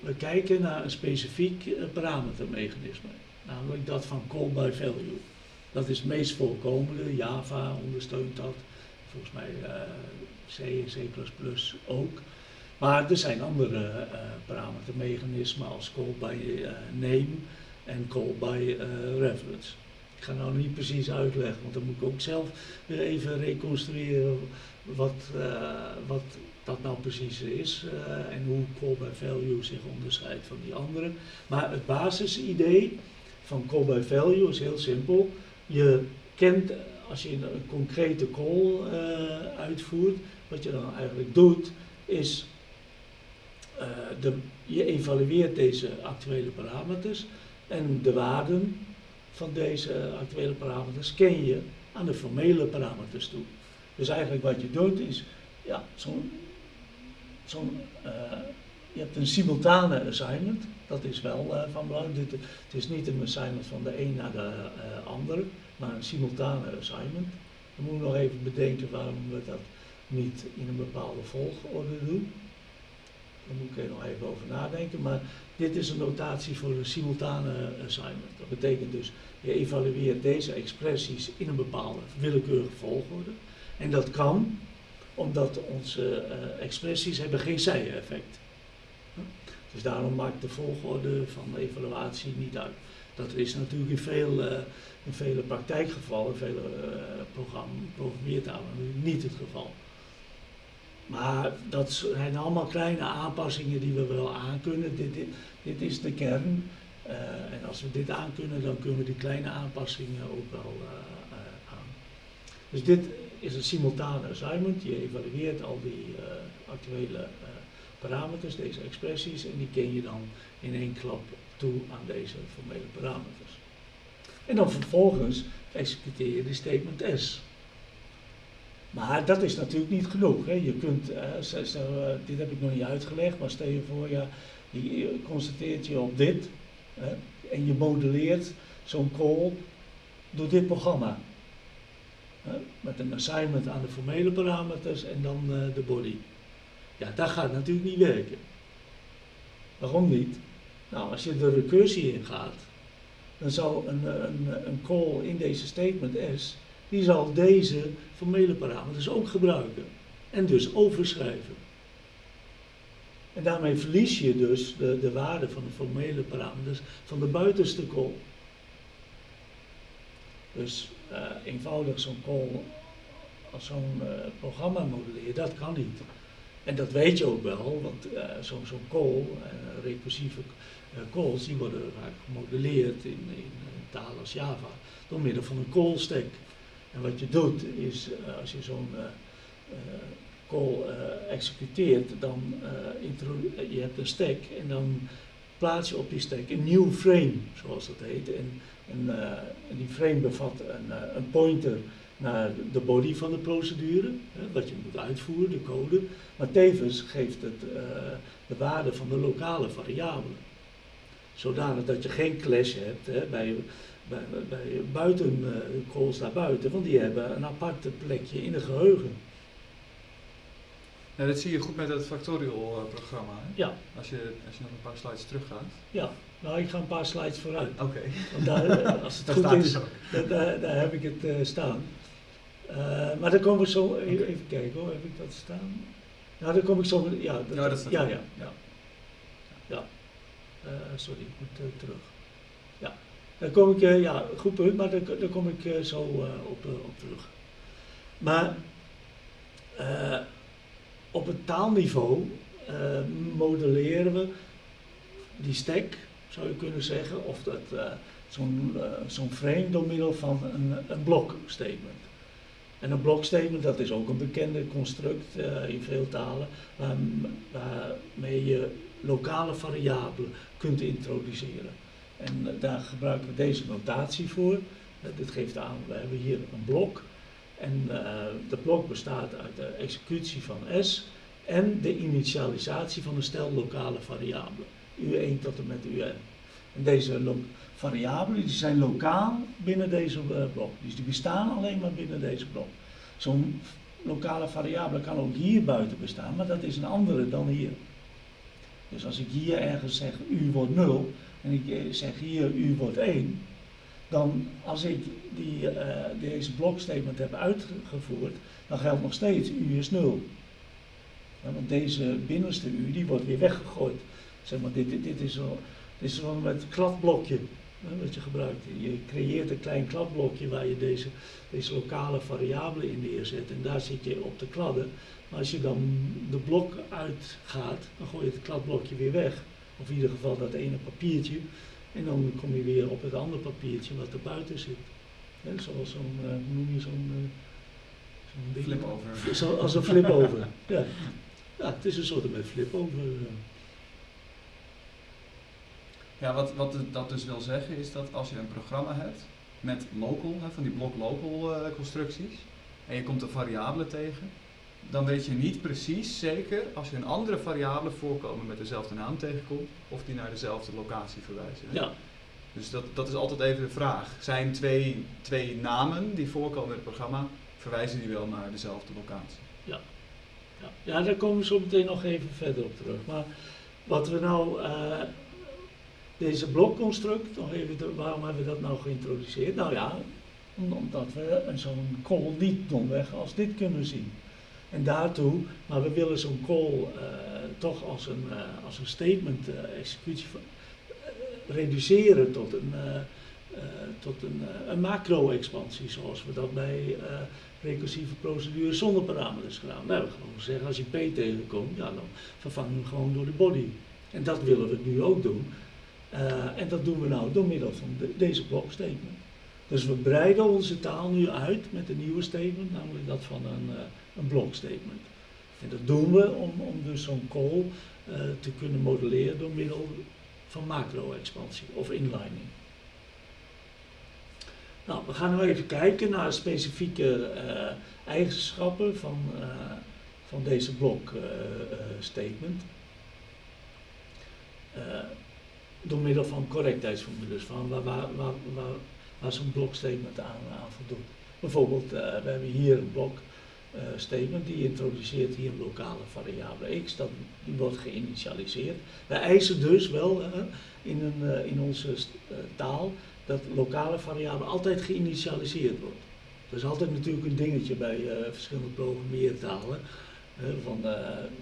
we kijken naar een specifiek parametermechanisme, namelijk dat van call by value. Dat is het meest voorkomende, Java ondersteunt dat, volgens mij C en C++ ook. Maar er zijn andere parametermechanismen als call by name en call by reference. Ik ga nou niet precies uitleggen, want dan moet ik ook zelf weer even reconstrueren wat, uh, wat dat nou precies is uh, en hoe call by value zich onderscheidt van die andere. Maar het basisidee van call by value is heel simpel. Je kent, als je een, concrete call uitvoert, wat je dan eigenlijk doet, is de, je evalueert deze actuele parameters en de waarden van deze actuele parameters ken je aan de formele parameters toe. Dus eigenlijk wat je doet is, ja, zo'n, zo'n uh, je hebt een simultane assignment, dat is wel uh, van belang. het is niet een assignment van de een naar de uh, andere, maar een simultane assignment. Dan moeten we nog even bedenken waarom we dat niet in een bepaalde volgorde doen. Daar moet ik er nog even over nadenken. Maar dit is een notatie voor een simultane assignment. Dat betekent dus, je evalueert deze expressies in een bepaalde willekeurige volgorde. En dat kan omdat onze uh, expressies hebben geen zij-effect. Dus daarom maakt de volgorde van de evaluatie niet uit. Dat is natuurlijk in, veel, uh, in vele praktijkgevallen, in vele uh, programmeertalen niet het geval. Maar dat zijn allemaal kleine aanpassingen die we wel aankunnen. Dit, dit, dit is de kern. Uh, en als we dit aankunnen, dan kunnen we die kleine aanpassingen ook wel uh, uh, aan. Dus dit is een simultane assignment. Je evalueert al die actuele parameters, deze expressies, en die ken je dan in één klap toe aan deze formele parameters. En dan vervolgens executeer je de statement S. Maar dat is natuurlijk niet genoeg. Hè. Je kunt, uh, stel, dit heb ik nog niet uitgelegd, maar stel je voor, je constateert je op dit hè, en je modelleert zo'n call door dit programma. Hè, met een assignment aan de formele parameters en dan uh, de body. Ja, dat gaat natuurlijk niet werken. Waarom niet? Nou, als je de recursie ingaat, dan zou een, een, een call in deze statement S die zal deze formele parameters ook gebruiken. En dus overschrijven. En daarmee verlies je dus de, de waarde van de formele parameters van de buitenste call. Dus uh, eenvoudig zo'n call als zo'n uh, programma modelleren, dat kan niet. En dat weet je ook wel, want uh, zo'n zo call, recursieve calls, die worden vaak gemodelleerd in, in als Java door middel van een call stack. En wat je doet is, uh, als je zo'n uh, call executeert, dan je hebt een stack en dan plaats je op die stack een nieuw frame, zoals dat heet. En, en, en die frame bevat een, een, pointer naar de body van de procedure, hè, wat je moet uitvoeren, de code. Maar tevens geeft het de waarde van de lokale variabelen. Zodanig dat je geen clash hebt hè, bij bij, bij buiten uh, calls naar buiten, want die hebben een aparte plekje in het geheugen. Ja, dat zie je goed met het Factorial programma. Hè? Ja. Als je, als je nog een paar slides teruggaat. Ja, nou ik ga een paar slides vooruit. Oké. Okay. Want daar, (laughs) als het goed is, daar, daar, daar, heb ik het uh, staan. Uh, maar dan kom ik zo, okay. even, kijken hoor, heb ik dat staan? Nou, dan kom ik zo, ja. Dat, ja, dat staat ja, ja, ja. ja. sorry, ik moet terug. Daar kom ik, uh, ja, goed punt, maar daar, kom ik uh, zo uh, op, op, terug. Maar op het taalniveau modelleren we die stack, zou je kunnen zeggen, of dat zo'n frame door middel van een, een blokstatement. En een blokstatement, dat is ook een bekende construct in veel talen, waar, waarmee je lokale variabelen kunt introduceren. En eh, daar gebruiken we deze notatie voor. Uh, dit geeft aan, we hebben hier een blok. En uh, de blok bestaat uit de executie van S en de initialisatie van een stel lokale variabelen. U1 tot en met UN. En deze variabelen die zijn lokaal binnen deze blok. Dus die bestaan alleen maar binnen deze blok. Zo'n lokale variabele kan ook hier buiten bestaan, maar dat is een andere dan hier. Dus als ik hier ergens zeg u wordt 0, en ik eh, zeg hier u wordt 1, dan als ik die, uh, deze blokstatement heb uitgevoerd, dan geldt nog steeds u is 0. Ja, want deze binnenste u die wordt weer weggegooid. Zeg maar, dit, dit, is zo, dit is zo met kladblokje. wat je gebruikt. Je creëert een klein kladblokje waar je deze, deze lokale variabelen in neerzet en daar zit je op te kladden. Maar als je dan de blok uitgaat, dan gooi je het kladblokje weer weg. Of in ieder geval dat ene papiertje. En dan kom je weer op het andere papiertje wat er buiten zit. Zoals zo'n, eh, hoe noem je zo'n... eh, zo'n? Flip over. Zo, als een flip over. (laughs) ja. ja, het is een soort met flip over. eh. Ja, wat, wat dat dus wil zeggen is dat als je een programma hebt met local, hè, van die block local constructies, en je komt een variabele tegen, dan weet je niet precies zeker als je een andere variabele voorkomen met dezelfde naam tegenkomt, of die naar dezelfde locatie verwijzen. hè. Ja, Dus dat, dat is altijd even de vraag. Zijn twee, twee namen die voorkomen in het programma, verwijzen die wel naar dezelfde locatie? ja. ja, daar komen we zo meteen nog even verder op terug. Maar wat we nou, eh, deze blokconstruct, nog even, de- waarom hebben we dat nou geïntroduceerd? Nou ja, om- omdat we een zo'n call niet domweg als dit kunnen zien. En daartoe, maar we willen zo'n call eh, toch als een, eh, als een statement eh, executie reduceren tot een, tot een, een macro-expansie, zoals we dat bij recursieve procedures zonder parameters gedaan. Nou, we gewoon zeggen, als je P tegenkomt, ja, dan vervangen we hem gewoon door de body. En dat willen we nu ook doen. En dat doen we nou door middel van de- deze blokstatement. Dus we breiden onze taal nu uit met een nieuwe statement, namelijk dat van een, een blokstatement. En dat doen we om, om dus zo'n call eh, te kunnen modelleren door middel van macro-expansie of inlining. Nou, we gaan nu even kijken naar specifieke eh, eigenschappen van, eh, van deze blok statement. Door middel van correctheidsformules, van waar, waar, waar, waar, waar zo'n blokstatement aan, aan voldoet. Bijvoorbeeld, we hebben hier een blok eh, statement die introduceert hier lokale variabele x, dat, die wordt geïnitialiseerd. Wij eisen dus wel in, een, eh, in onze eh, taal dat lokale variabele altijd geïnitialiseerd wordt. Dat is altijd natuurlijk een dingetje bij verschillende programmeertalen. van,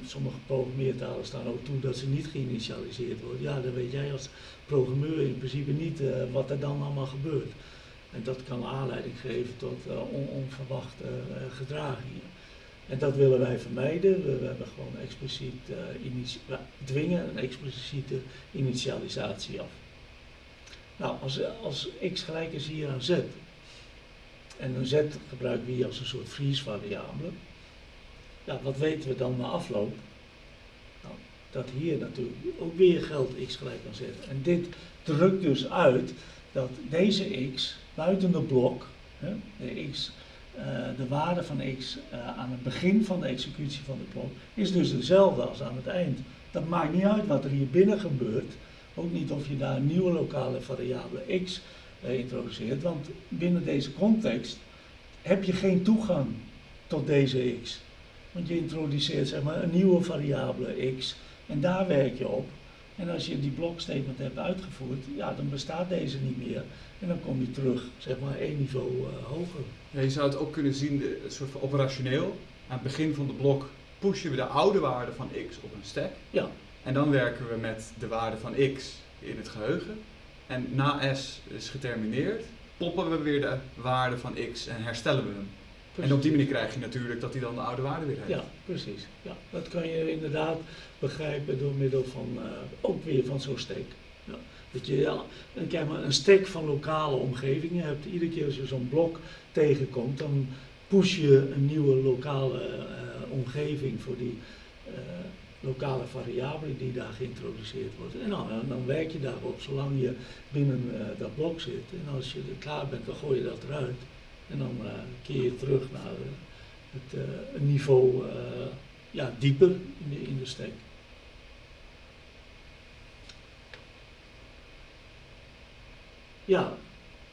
sommige programmeertalen staan ook toe dat ze niet geïnitialiseerd worden. Ja, dan weet jij als programmeur in principe niet wat er dan allemaal gebeurt. En dat kan aanleiding geven tot eh, on- onverwachte eh, gedragingen. En dat willen wij vermijden. We, hebben gewoon expliciet we dwingen een expliciete initialisatie af. Nou, als, als x gelijk is hier aan z, en een z gebruiken we hier als een soort freeze-variabele, ja, wat weten we dan na afloop? Nou, dat hier natuurlijk ook weer geldt x gelijk aan z. En dit drukt dus uit dat deze x buiten de blok, hè, de, x, eh, de waarde van x eh, aan het begin van de executie van de blok, is dus dezelfde als aan het eind. Dat maakt niet uit wat er hier binnen gebeurt. Ook niet of je daar een nieuwe lokale variabele x eh, introduceert, want binnen deze context heb je geen toegang tot deze x. Want je introduceert zeg maar, een nieuwe variabele x en daar werk je op. En als je die blokstatement hebt uitgevoerd, ja, dan bestaat deze niet meer. En dan kom je terug, zeg maar, één niveau eh, hoger. Ja, je zou het ook kunnen zien, de- een soort van operationeel. Aan het begin van de blok pushen we de oude waarde van x op een stack. Ja, En dan werken we met de waarde van x in het geheugen. En na s is getermineerd, poppen we weer de waarde van x en herstellen we hem. En op die manier krijg je natuurlijk dat hij dan de oude waarde weer heeft. Ja, precies. Ja, dat kan je inderdaad begrijpen door middel van, eh, ook weer van zo'n stack. Dat je kijk maar, een stack van lokale omgevingen hebt. Iedere keer als je zo'n blok tegenkomt, dan push je een nieuwe lokale eh, omgeving voor die eh, lokale variabele die daar geïntroduceerd wordt. En dan, en dan werk je daarop zolang je binnen eh, dat blok zit. En als je er klaar bent, dan gooi je dat eruit. En dan eh, keer je terug naar eh, het eh, niveau eh, ja, dieper in de, in de stack. Ja,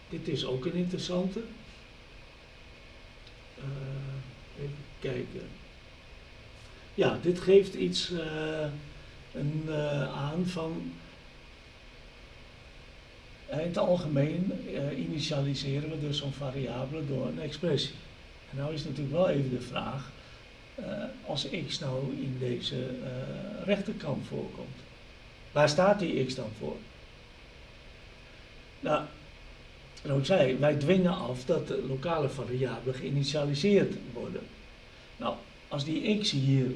dit is ook een interessante. Eh, even kijken. Ja, dit geeft iets eh, een, eh, aan van. In het algemeen initialiseren we dus zo'n variabele door een expressie. En nou is natuurlijk wel even de vraag, als x nou in deze rechterkant voorkomt, waar staat die x dan voor? Nou, zoals ik zei, wij dwingen af dat de lokale variabelen geïnitialiseerd worden. Nou, als die x hier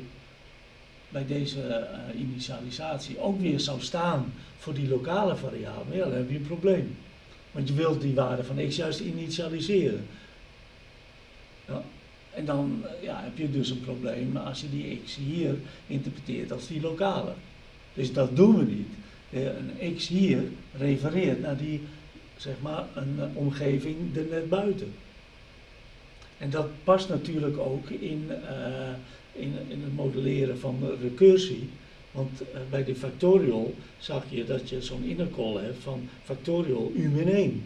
bij deze uh, initialisatie ook weer zou staan voor die lokale variabelen, dan heb je een probleem. Want je wilt die waarde van x juist initialiseren. Ja, en dan ja, heb je dus een probleem als je die x hier interpreteert als die lokale. Dus dat doen we niet. Een x hier refereert naar die, zeg maar, een omgeving er net buiten. En dat past natuurlijk ook in, uh, in, in het modelleren van recursie. Want bij de factorial zag je dat je zo'n inner call hebt van factorial u min 1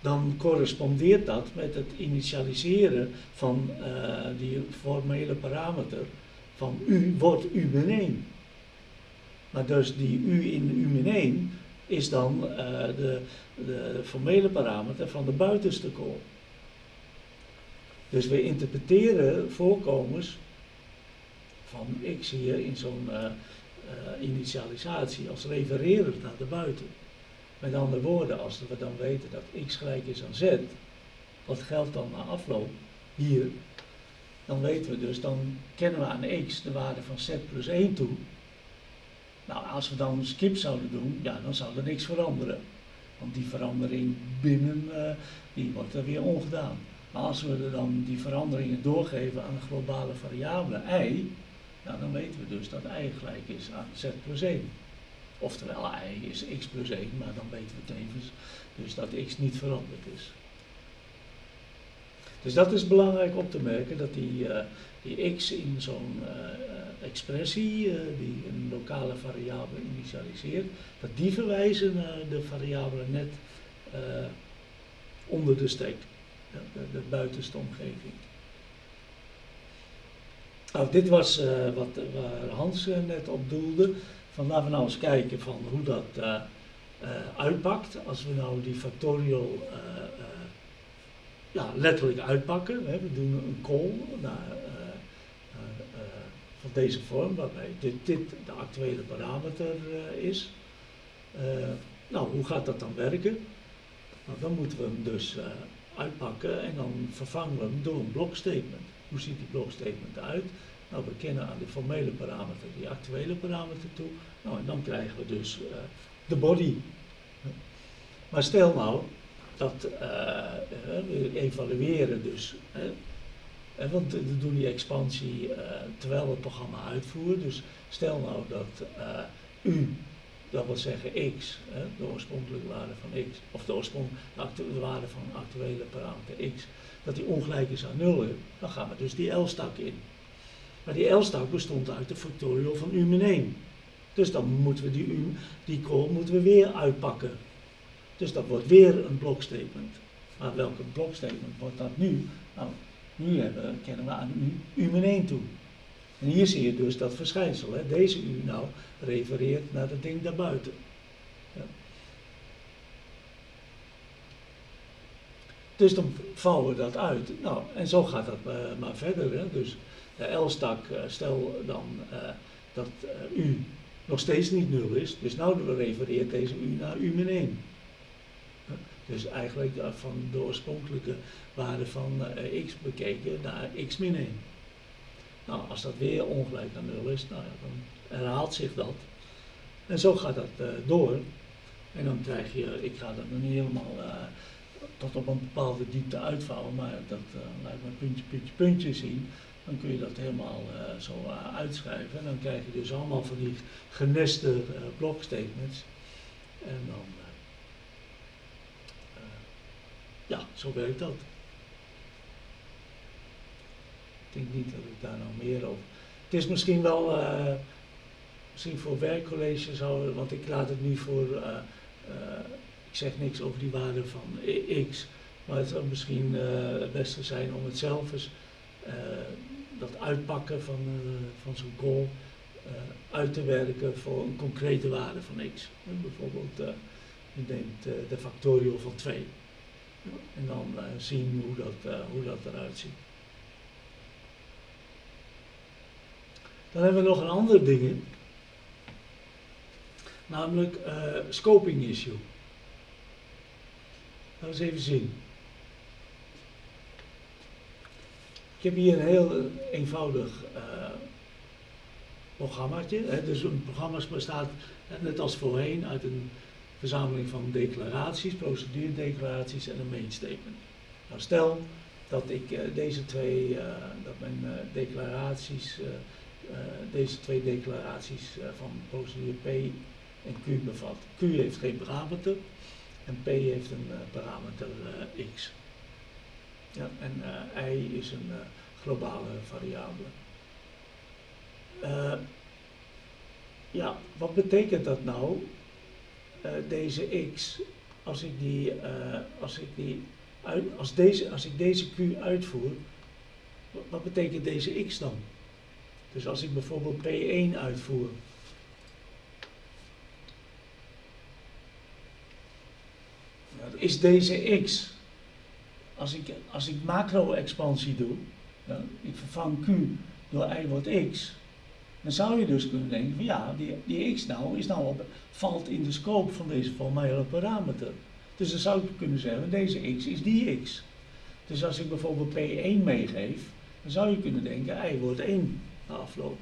dan correspondeert dat met het initialiseren van die formele parameter van u wordt u min 1. Maar dus die u in u min 1 is dan uh, de, de formele parameter van de buitenste call. Dus we interpreteren voorkomens van x hier in zo'n uh, initialisatie als refererend naar de buiten. Met andere woorden, als we dan weten dat x gelijk is aan z, wat geldt dan na afloop hier, dan weten we dus, dan kennen we aan x de waarde van z plus 1 toe. Nou, als we dan een skip zouden doen, ja, dan zou er niks veranderen. Want die verandering binnen, uh, die wordt er weer ongedaan. Maar als we er dan die veranderingen doorgeven aan een globale variabele y, ja, dan weten we dus dat y gelijk is aan z plus 1. Oftewel, y is x plus 1, maar dan weten we tevens dus dat x niet veranderd is. Dus dat is belangrijk op te merken, dat die, uh, die x in zo'n uh, expressie, uh, die een lokale variabele initialiseert, dat die verwijzen naar de variabele net onder de steek, de, de, buitenste omgeving. Nou, dit was wat, waar Hans net op doelde. Van laten we nou eens kijken van hoe dat uitpakt. Als we nou die factorial ja, letterlijk uitpakken. We doen een call naar, van deze vorm, waarbij dit, dit de actuele parameter is. nou, hoe gaat dat dan werken? Nou, dan moeten we hem dus uitpakken en dan vervangen we hem door een blokstatement. Hoe ziet die blokstatement eruit? Nou, we kennen aan de formele parameter die actuele parameter toe. Nou, en dan krijgen we dus de body. Maar stel nou dat we evalueren dus. Want we doen die expansie uh, terwijl we het programma uitvoeren. Dus stel nou dat u, dat wil zeggen x, de oorspronkelijke waarde van x, of de oorspronkelijke de waarde van een actuele parameter x, dat die ongelijk is aan 0, dan gaan we dus die L-stak in. Maar die L-stak bestond uit de factorial van u min 1. Dus dan moeten we die, u, die call moeten we weer uitpakken. Dus dat wordt weer een blokstatement. Maar welke blokstatement wordt dat nu? Nou, nu hebben, kennen we aan u, u min 1 toe. En hier zie je dus dat verschijnsel. Hè. Deze u nou refereert naar het ding daarbuiten. Ja. Dus dan vouwen we dat uit. Nou, en zo gaat dat uh, maar verder. Hè. Dus de L-stak, uh, stel dan dat u nog steeds niet 0 is. Dus nou refereert deze u naar u min 1. Dus eigenlijk van de oorspronkelijke waarde van uh, x bekeken naar x min 1. Nou, als dat weer ongelijk aan 0 is, nou ja, dan herhaalt zich dat. En zo gaat dat uh, door. En dan krijg je, ik ga dat nog niet helemaal uh, tot op een bepaalde diepte uitvouwen, maar dat laat me puntje, puntje, puntje zien dan kun je dat helemaal uh, zo uh, uitschrijven. En dan krijg je dus allemaal van die geneste uh, blokstatements. En dan, ja, zo werkt dat. Ik denk niet dat ik daar nou meer over. Het is misschien wel, misschien voor werkcollege zou, want ik laat het nu voor, ik zeg niks over die waarde van x, maar het zou misschien het beste zijn om het zelf eens dat uitpakken van, uh, van zo'n goal uh, uit te werken voor een concrete waarde van x. bijvoorbeeld, uh, je neemt de factorial van 2. En dan zien hoe dat, hoe dat eruit ziet. Dan hebben we nog een ander ding, namelijk scoping issue. we eens even zien. Ik heb hier een heel eenvoudig uh, programmaatje. Dus een programma bestaat, net als voorheen, uit een verzameling van declaraties, proceduredeclaraties en een main statement. Nou, stel dat ik uh, deze twee, uh, dat mijn declaraties, deze twee declaraties van procedure P en Q bevat. Q heeft geen parameter en P heeft een parameter X. Ja, en I is een globale variabele. ja, wat betekent dat nou? Uh, deze x, als ik die, uh, als ik die uit, als, deze, als ik deze q uitvoer, wat betekent deze x dan? Dus als ik bijvoorbeeld P1 uitvoer. Is deze x, als ik, als ik macro-expansie doe, ja, ik vervang q door y wordt x, dan zou je dus kunnen denken van ja, die, die x nou, is nou op, valt in de scope van deze formele parameter. Dus dan zou ik kunnen zeggen, deze x is die x. Dus als ik bijvoorbeeld P1 meegeef, dan zou je kunnen denken, y wordt 1 na afloop.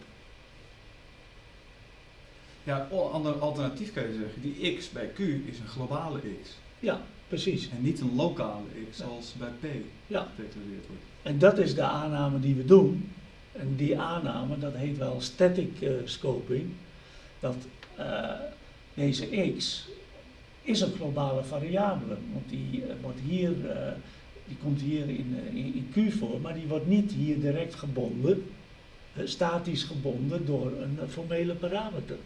Ja, ander alternatief kan je zeggen, die x bij q is een globale x. Ja, precies. En niet een lokale x, zoals bij p ja. wordt. En dat is de aanname die we doen. En die aanname, dat heet wel static scoping, dat uh, deze x is een globale variabele, want die, uh, wordt hier, die komt hier in, in, in, Q voor, maar die wordt niet hier direct gebonden, statisch gebonden door een formele parameter.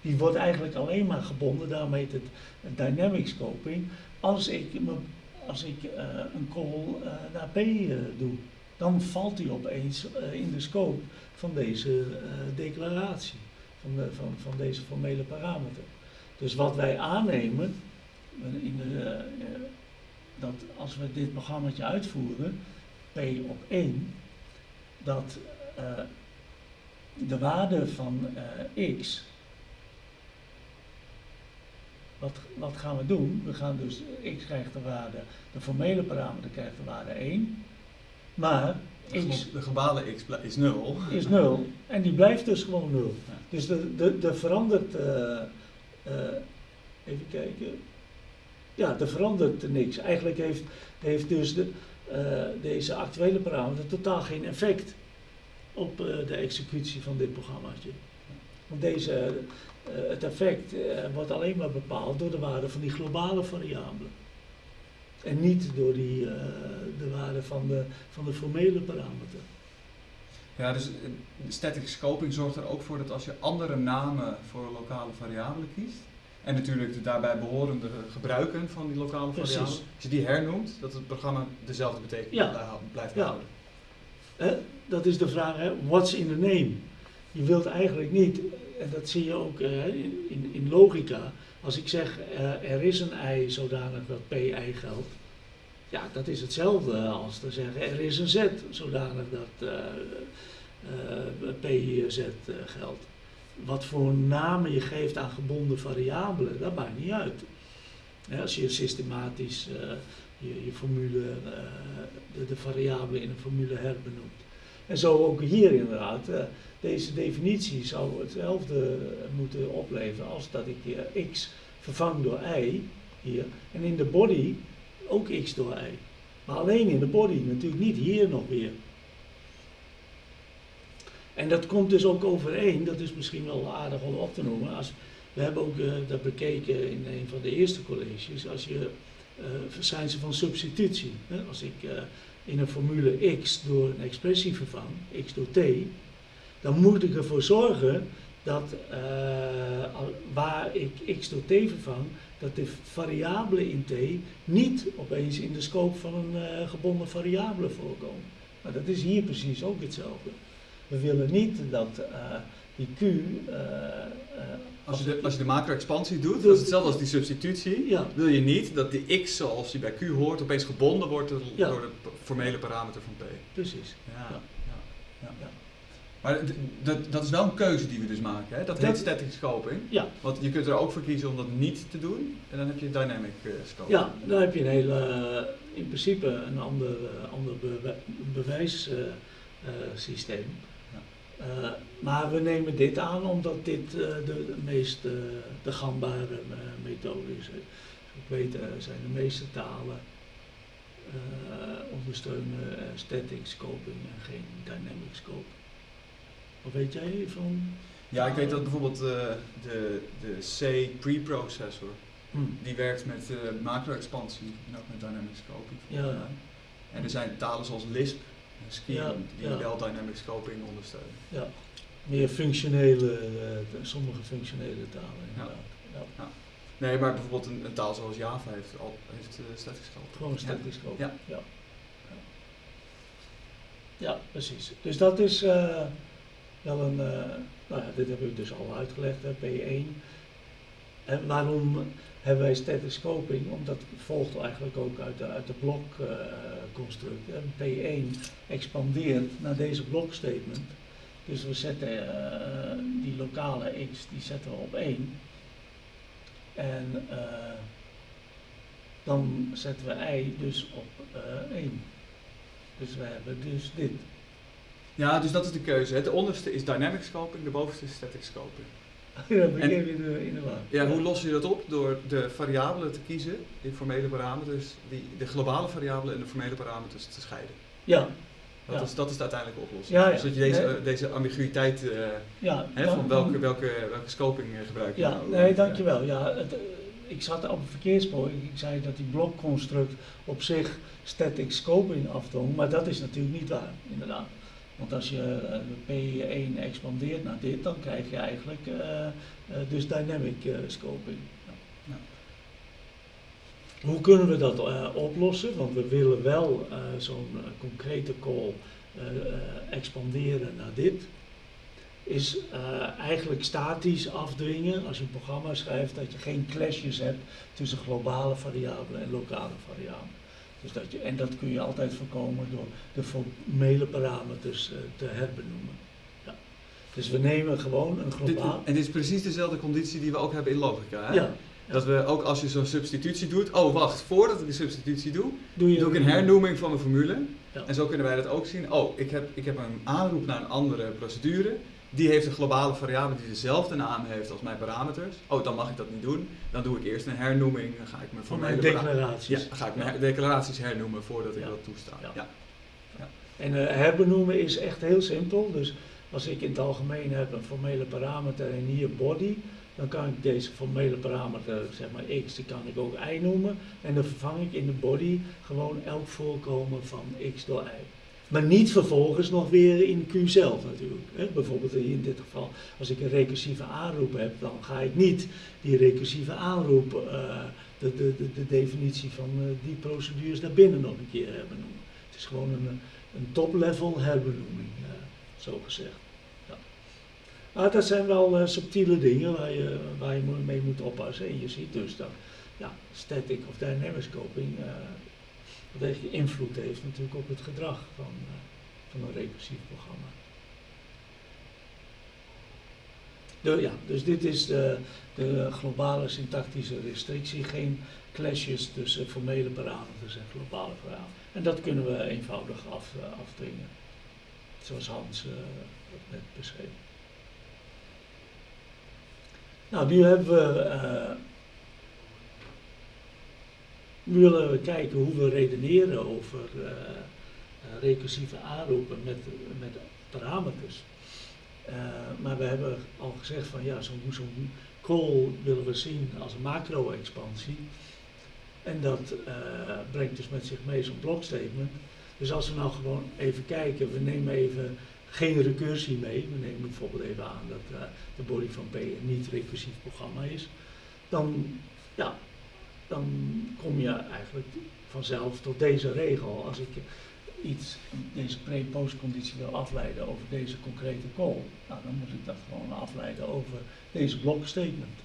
Die wordt eigenlijk alleen maar gebonden, daarom heet het dynamic scoping, als ik, als ik een call naar P doe dan valt hij opeens uh, in de scope van deze uh, declaratie, van, de, van, van deze formele parameter. Dus wat wij aannemen, in de, dat als we dit programma uitvoeren, P op 1, dat de waarde van x, wat, wat gaan we doen? We gaan dus, x krijgt de waarde, de formele parameter krijgt de waarde 1, maar x, de globale x is 0. Is 0. En die blijft dus gewoon 0. Ja. Dus er verandert, uh, uh, even kijken. Ja, er verandert niks. Eigenlijk heeft, heeft dus de, uh, deze actuele parameter totaal geen effect op de executie van dit programmaatje. Want deze, het effect wordt alleen maar bepaald door de waarde van die globale variabelen. En niet door die, uh, de waarde van de, van de formele parameter. Ja, dus eh, static scoping zorgt er ook voor dat als je andere namen voor lokale variabelen kiest, en natuurlijk de daarbij behorende gebruiken van die lokale variabelen, als je die hernoemt, dat het programma dezelfde betekenis ja. blijft ja. houden. Eh, dat is de vraag, hè? what's in the name? Je wilt eigenlijk niet, en dat zie je ook in, in, in logica, als ik zeg uh, er is een i zodanig dat pi geldt, ja, dat is hetzelfde als te zeggen er is een z zodanig dat uh, uh, pz geldt. Wat voor namen je geeft aan gebonden variabelen, dat maakt niet uit. als je systematisch je, je, formule, de, de variabelen in een formule herbenoemt. En zo ook hier inderdaad. Deze definitie zou hetzelfde moeten opleveren als dat ik x vervang door y hier. En in de body ook x door y. Maar alleen in de body, natuurlijk niet hier nog weer. En dat komt dus ook overeen, dat is misschien wel aardig om op te noemen. Als, we hebben ook uh, dat bekeken in een van de eerste colleges. Als je uh, van substitutie. Hè? Als ik uh, in een formule x door een expressie vervang, x door t, dan moet ik ervoor zorgen dat uh, waar ik x door t vervang, dat de variabelen in t niet opeens in de scope van een uh, gebonden variabele voorkomen. Maar dat is hier precies ook hetzelfde. We willen niet dat uh, die q. als, je de, als je de macro-expansie doet, dat is hetzelfde als die substitutie, ja. wil je niet dat die x zoals die bij q hoort opeens gebonden wordt door, ja. door de formele parameter van p. Precies. Ja. ja. Maar dat, is wel een keuze die we dus maken, hè? Dat heet static scoping. Ja. Want je kunt er ook voor kiezen om dat niet te doen. En dan heb je dynamic eh, scoping. Ja, dan heb je een hele, eh, in principe een ander, eh, ander bewijssysteem. Ja. maar we nemen dit aan omdat dit de, de meest de gangbare methode is. Ik weet, zijn de meeste talen ondersteunen static scoping en geen dynamic scoping. Wat weet jij van? Ja, ik weet dat bijvoorbeeld eh, de, de C preprocessor, Hm. die werkt met eh, macro-expansie en ook met dynamic scoping. Ja. En er zijn talen zoals Lisp en Scheme Ja, die wel dynamic scoping ondersteunen. Ja, meer functionele, eh, sommige functionele talen inderdaad. Ja. Nee, maar bijvoorbeeld een, een taal zoals Java heeft, al, heeft static scoping. Gewoon static scoping. Ja. Ja. Ja. Ja, precies. Dus dat is wel een, eh, nou dit heb ik dus al uitgelegd, hè, P1. En waarom hebben wij static scoping? Omdat volgt eigenlijk ook uit de, uit de blokconstruct. P1 expandeert naar deze blokstatement. Dus we zetten eh, die lokale x, die zetten we op 1. En eh, dan zetten we y dus op eh 1. Dus we hebben dus dit. Ja, dus dat is de keuze. De onderste is dynamic scoping, de bovenste is static scoping. (laughs) Ben En- in de, in de. Ja, hoe los je dat op? Door de variabelen te kiezen, die formele parameters, die, de globale variabelen en de formele parameters te scheiden. Ja, Dat, Ja. is, dat is de uiteindelijke oplossing. Ja, ja. Dus dat je deze, Nee. eh, deze ambiguïteit, eh, ja. hè, dan- van welke, welke, welke scoping eh, gebruik je Ja, nou? nee, dankjewel. Ja, het, ik zat op het verkeerspoor. Ik ik zei dat die blokconstruct op zich static scoping afdwong, maar dat is natuurlijk niet waar, inderdaad. Want als je eh, de P1 expandeert naar dit, dan krijg je eigenlijk eh, eh, dus dynamic scoping. Ja. Hoe kunnen we dat oplossen? Want we willen wel zo'n concrete call expanderen naar dit. Is eigenlijk statisch afdwingen als je een programma schrijft dat je geen clashes hebt tussen globale variabelen en lokale variabelen. Dus dat je, en dat kun je altijd voorkomen door de formele parameters eh, te herbenoemen. Ja. Dus we nemen gewoon een Dit, globaal. en dit is precies dezelfde conditie die we ook hebben in logica. Hè? Ja, Dat we ook als je zo'n substitutie doet, oh wacht, voordat ik de substitutie doe, doe je doe ik een hernoeming van mijn formule. Ja. En zo kunnen wij dat ook zien. Oh, ik heb, ik heb een aanroep naar een andere procedure. Die heeft een globale variabele die dezelfde naam heeft als mijn parameters. Oh, dan mag ik dat niet doen. Dan doe ik eerst een hernoeming. Dan ga ik mijn formele declaraties. Ja, ga ik mijn declaraties hernoemen voordat ik Ja. dat toesta. Ja. Ja. En eh, herbenoemen is echt heel simpel. Dus als ik in het algemeen heb een formele parameter en hier body, dan kan ik deze formele parameter, zeg maar x, die kan ik ook y noemen. En dan vervang ik in de body gewoon elk voorkomen van x door y. Maar niet vervolgens nog weer in Q zelf natuurlijk. Hè. Bijvoorbeeld in dit geval, als ik een recursieve aanroep heb, dan ga ik niet die recursieve aanroep, eh, de, de, de, de definitie van eh, die procedures daarbinnen nog een keer herbenoemen. Het is gewoon een, een top-level herbenoeming, eh, zo gezegd. Ja. Maar dat zijn wel subtiele dingen waar je, waar je mee moet oppassen. En je ziet dus dat ja, static of dynamic scoping wat echt invloed heeft natuurlijk op het gedrag van, eh, van een recursief programma. De, ja, dus dit is de, de globale syntactische restrictie. Geen clashes tussen formele parameters en globale parameters. En dat kunnen we eenvoudig af, eh. Zoals Hans eh, dat net beschreef. Nou, nu hebben we. Willen we kijken hoe we redeneren over eh, eh, recursieve aanroepen met, met parameters. Eh, maar we hebben al gezegd van ja, zo'n zo'n call willen we zien als een macro-expansie. En dat brengt dus met zich mee zo'n blokstatement. Dus als we nou gewoon even kijken, we nemen even geen recursie mee. We nemen bijvoorbeeld even aan dat de body van P een niet-recursief programma is. Dan, ja, dan kom je eigenlijk vanzelf tot deze regel. Als ik iets, deze pre-postconditie wil afleiden over deze concrete call, nou, dan moet ik dat gewoon afleiden over deze blokstatement.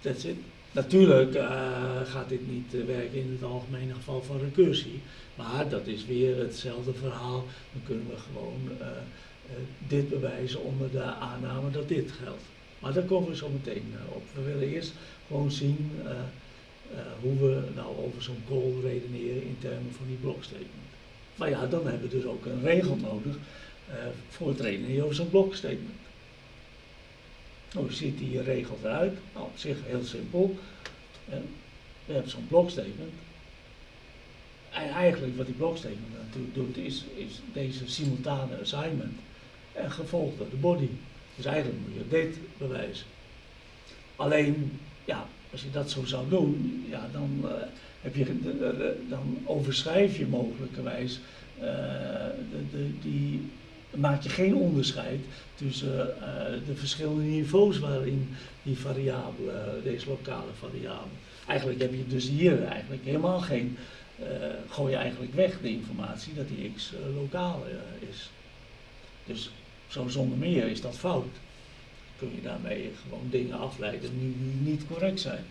That's it. Natuurlijk eh, gaat dit niet eh, werken in het algemene geval van recursie, maar dat is weer hetzelfde verhaal. Dan kunnen we gewoon eh, dit bewijzen onder de aanname dat dit geldt. Maar daar komen we zo meteen op. We willen eerst gewoon zien eh, eh, hoe we nou over zo'n call redeneren in termen van die blokstatement. Maar ja, dan hebben we dus ook een regel nodig eh, voor het redeneren over zo'n blokstatement. Hoe ziet die regel eruit? Nou, op zich heel simpel. We hebben zo'n blokstatement. En eigenlijk wat die blokstatement natuurlijk doet, is, is deze simultane assignment en gevolgd door de body. Dus eigenlijk moet je dit bewijzen. Alleen, ja, als je dat zo zou doen, ja, dan, eh, heb je, de- de- de- dan overschrijf je mogelijkerwijs, eh, de, die, maak je geen onderscheid tussen eh, de verschillende niveaus waarin die variabele, deze lokale variabele. Eigenlijk heb je dus hier eigenlijk helemaal geen, eh, gooi je eigenlijk weg de informatie dat die x eh, lokaal eh, is. Dus zo zonder meer is dat fout. Kun je daarmee gewoon dingen afleiden die niet correct zijn.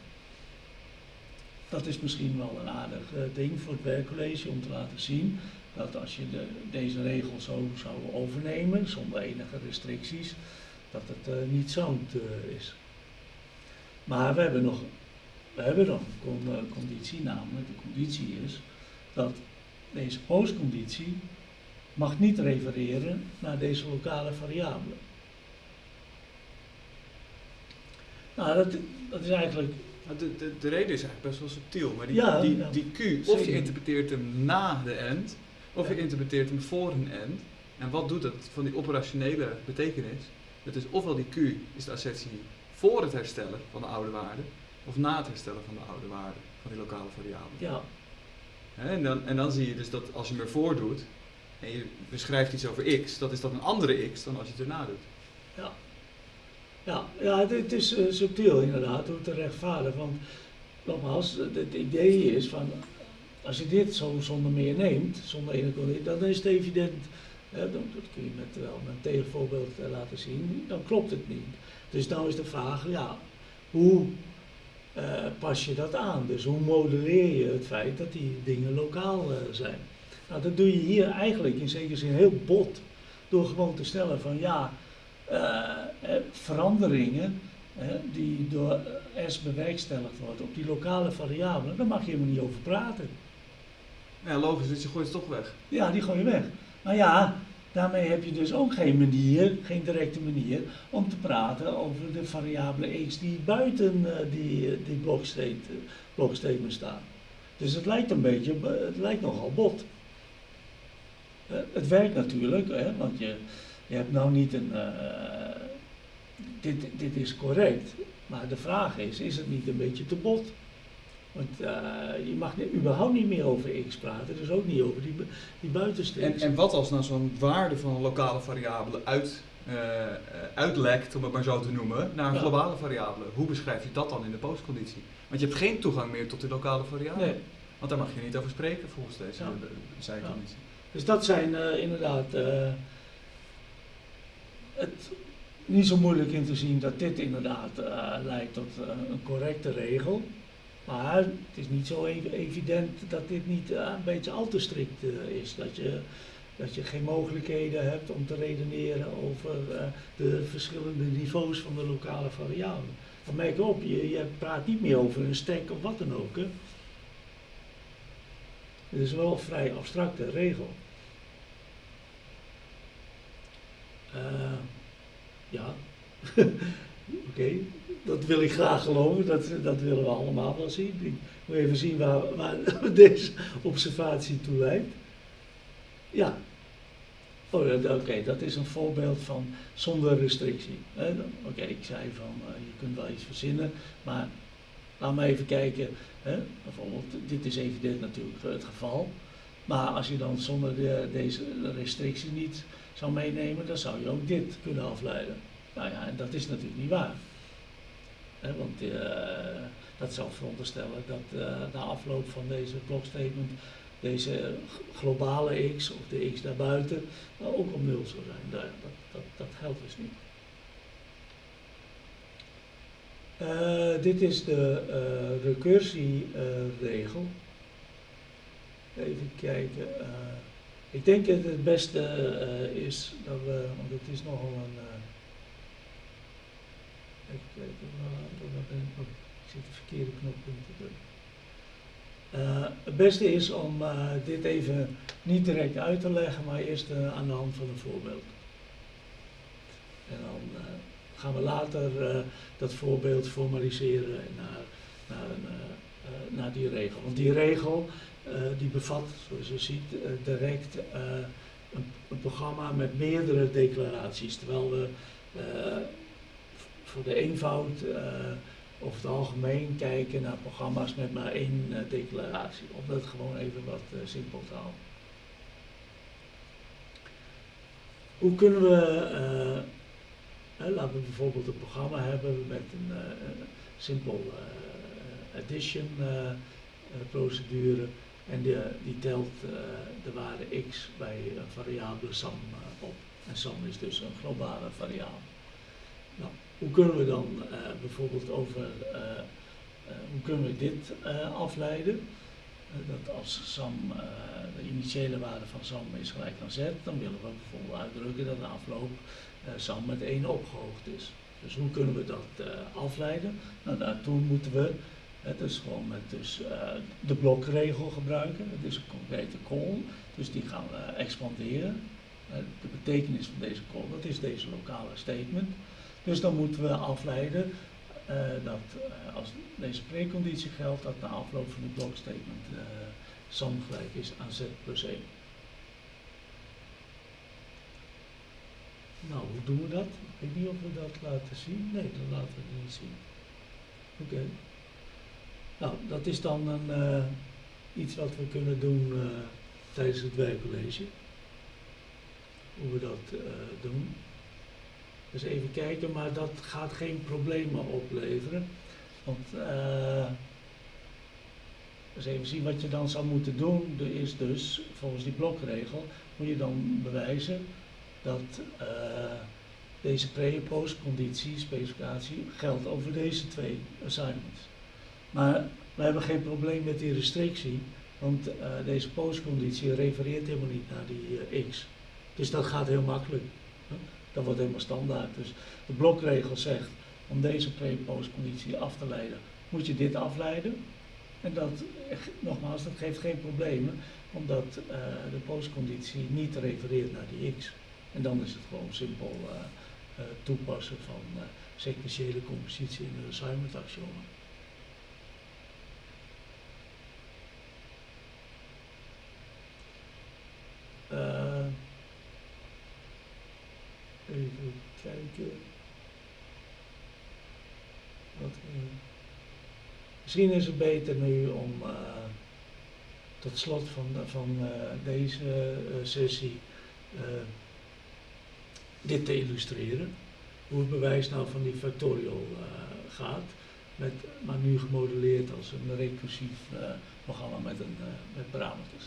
Dat is misschien wel een aardig eh, ding voor het werkcollege om te laten zien dat als je de, deze regel zo zou overnemen, zonder enige restricties, dat het eh, niet zout eh, is. Maar we hebben nog, we hebben nog een con- conditie, namelijk de conditie is dat deze postconditie mag niet refereren naar deze lokale variabele. Nou, dat, dat is eigenlijk Nou, De, de, de reden is eigenlijk best wel subtiel, maar die, Ja, die, ja. die Q, of je interpreteert hem na de end, of je interpreteert hem voor een end. En wat doet dat van die operationele betekenis? Dat is ofwel die Q is de assertie voor het herstellen van de oude waarde, of na het herstellen van de oude waarde van die lokale variabele. ja, En, dan, en dan zie je dus dat als je hem ervoor doet, en je beschrijft iets over x, dat is dan een andere x dan als je het erna doet. Ja, ja het, het is eh, subtiel inderdaad, hoe te rechtvaardigen. Want nogmaals, het, idee is van, als je dit zo zonder meer neemt, zonder enige dan is het evident, dan, dat kun je met, wel met een tegenvoorbeeld eh, laten zien, dan klopt het niet. Dus nou is de vraag, ja, hoe eh, pas je dat aan? Dus hoe modelleer je het feit dat die dingen lokaal zijn? Nou, dat doe je hier eigenlijk in zekere zin heel bot, door gewoon te stellen van ja, veranderingen eh, die door S bewerkstelligd worden op die lokale variabelen, daar mag je helemaal niet over praten. Ja, logisch, dus je gooit het toch weg. Ja, die gooi je weg. Maar ja, daarmee heb je dus ook geen manier, geen directe manier, om te praten over de variabele x die buiten eh, die, eh, die blokstate, blokstatement staat. Dus het lijkt een beetje, het lijkt nogal bot. Eh, het werkt natuurlijk, hè, want je, je hebt nou niet een. eh, dit, dit is correct. Maar de vraag is: is het niet een beetje te bot? Want eh, je mag ni- überhaupt niet meer over x praten, dus ook niet over die, bu- die buitensteeks. En, en wat als nou zo'n waarde van een lokale variabele uit, eh, uitlekt, om het maar zo te noemen, naar een Ja. globale variabele? Hoe beschrijf je dat dan in de postconditie? Want je hebt geen toegang meer tot die lokale variabele. Nee. Want daar mag je niet over spreken volgens deze Ja. zijconditie. Dus dat zijn inderdaad het niet zo moeilijk in te zien dat dit inderdaad eh, leidt tot eh, een correcte regel. Maar het is niet zo ev- evident dat dit niet eh, een beetje al te strikt is. Dat je, dat je geen mogelijkheden hebt om te redeneren over de verschillende niveaus van de lokale variabelen. Dan merk op, je, je praat niet meer over een stack of wat dan ook. Hè. Het is wel een vrij abstracte regel. Eh, ja, (laughs) oké, dat wil ik graag geloven, dat, dat willen we allemaal wel zien. Ik moet even zien waar, waar (laughs) deze observatie toe leidt. Ja, oh, oké, dat is een voorbeeld van zonder restrictie. Oké, ik zei van, eh, je kunt wel iets verzinnen, maar laat maar even kijken. Hè. Bijvoorbeeld, dit is evident natuurlijk het geval. Maar als je dan zonder de, deze restrictie niet zou meenemen, dan zou je ook dit kunnen afleiden. Nou ja, en dat is natuurlijk niet waar. Want eh, dat zou veronderstellen dat eh, na afloop van deze blokstatement deze globale x of de x daarbuiten nou, ook op nul zou zijn. Nou dat, dat, dat geldt dus niet. Eh, dit is de eh recursieregel. Even kijken. Ik denk dat het beste eh, is dat we, want het is nogal een. eh, even kijken, waar, ben ik? Oh, ik zit de verkeerde knop te drukken. Eh, het beste is om dit even niet direct uit te leggen, maar eerst aan de hand van een voorbeeld. En dan gaan we later dat voorbeeld formaliseren naar, naar, een, naar die regel. Want die regel die bevat, zoals je ziet, eh, direct eh, een, een programma met meerdere declaraties. Terwijl we eh, voor de eenvoud eh, over het algemeen kijken naar programma's met maar één eh, declaratie. Om dat gewoon even wat eh, simpel te houden. Hoe kunnen we, eh, laten we bijvoorbeeld een programma hebben met een eh, simpel eh, addition eh, eh, procedure en die, telt eh, de waarde x bij een variabele sum eh, op. En sum is dus een globale variabele. Nou, hoe kunnen we dan eh, bijvoorbeeld over, eh, eh, hoe kunnen we dit eh, afleiden? Eh, dat als eh, de initiële waarde van sum is gelijk aan z, dan willen we bijvoorbeeld uitdrukken dat de afloop eh sum met 1 opgehoogd is. Dus hoe kunnen we dat eh, afleiden? Nou, daartoe moeten we het dus gewoon met dus, eh, de blokregel gebruiken. Het is een concrete call, dus die gaan we expanderen. Eh, de betekenis van deze call, dat is deze lokale statement. Dus dan moeten we afleiden eh, dat als deze preconditie geldt, dat na afloop van het blokstatement sum gelijk is aan z plus 1. Nou, hoe doen we dat? Ik weet niet of we dat laten zien. Nee, dat laten we niet zien. Oké. Nou, dat is dan een, eh, iets wat we kunnen doen eh, tijdens het werkcollege. Hoe we dat eh, doen. Dus even kijken, maar dat gaat geen problemen opleveren. Want dus even zien wat je dan zou moeten doen. Is dus, volgens die blokregel, moet je dan bewijzen dat deze pre- en postconditie, specificatie, geldt over deze twee assignments. Maar we hebben geen probleem met die restrictie, want eh, deze postconditie refereert helemaal niet naar die eh, x. Dus dat gaat heel makkelijk. Dat wordt helemaal standaard. Dus de blokregel zegt, om deze pre- en postconditie af te leiden, moet je dit afleiden. En dat, eh, nogmaals, dat geeft geen problemen, omdat de postconditie niet refereert naar die x. En dan is het gewoon simpel toepassen van sequentiële compositie in de assignment axiomen. Eh, even kijken. Wat, eh, misschien is het beter nu om eh, tot slot van, van eh, deze sessie dit te illustreren. Hoe het bewijs nou van die factorial gaat. Met, maar nu gemodelleerd als een recursief programma met, een, met parameters.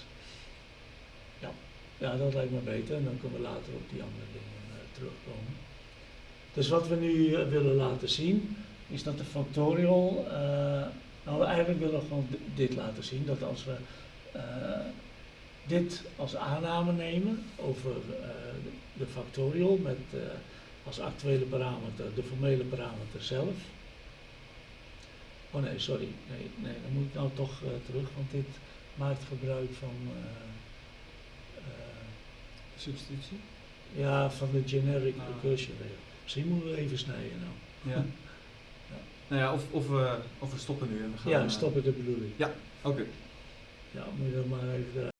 Ja. dat lijkt me beter en dan kunnen we later op die andere dingen eh, terugkomen. Dus wat we nu eh, willen laten zien is dat de factorial, eh, nou eigenlijk willen gewoon di- dit laten zien, dat als we dit als aanname nemen over de, factorial met als actuele parameter de formele parameter zelf. Oh nee, sorry, nee, nee dan moet ik nou toch terug, want dit maakt gebruik van, Substitutie? ja, van de generic Ah. recursion. Misschien moeten we even snijden nou. Ja. Nou ja, of, of, we, of we stoppen nu en we gaan... Ja, eh, stoppen de bedoeling. Oké. Ja, moet je dat maar even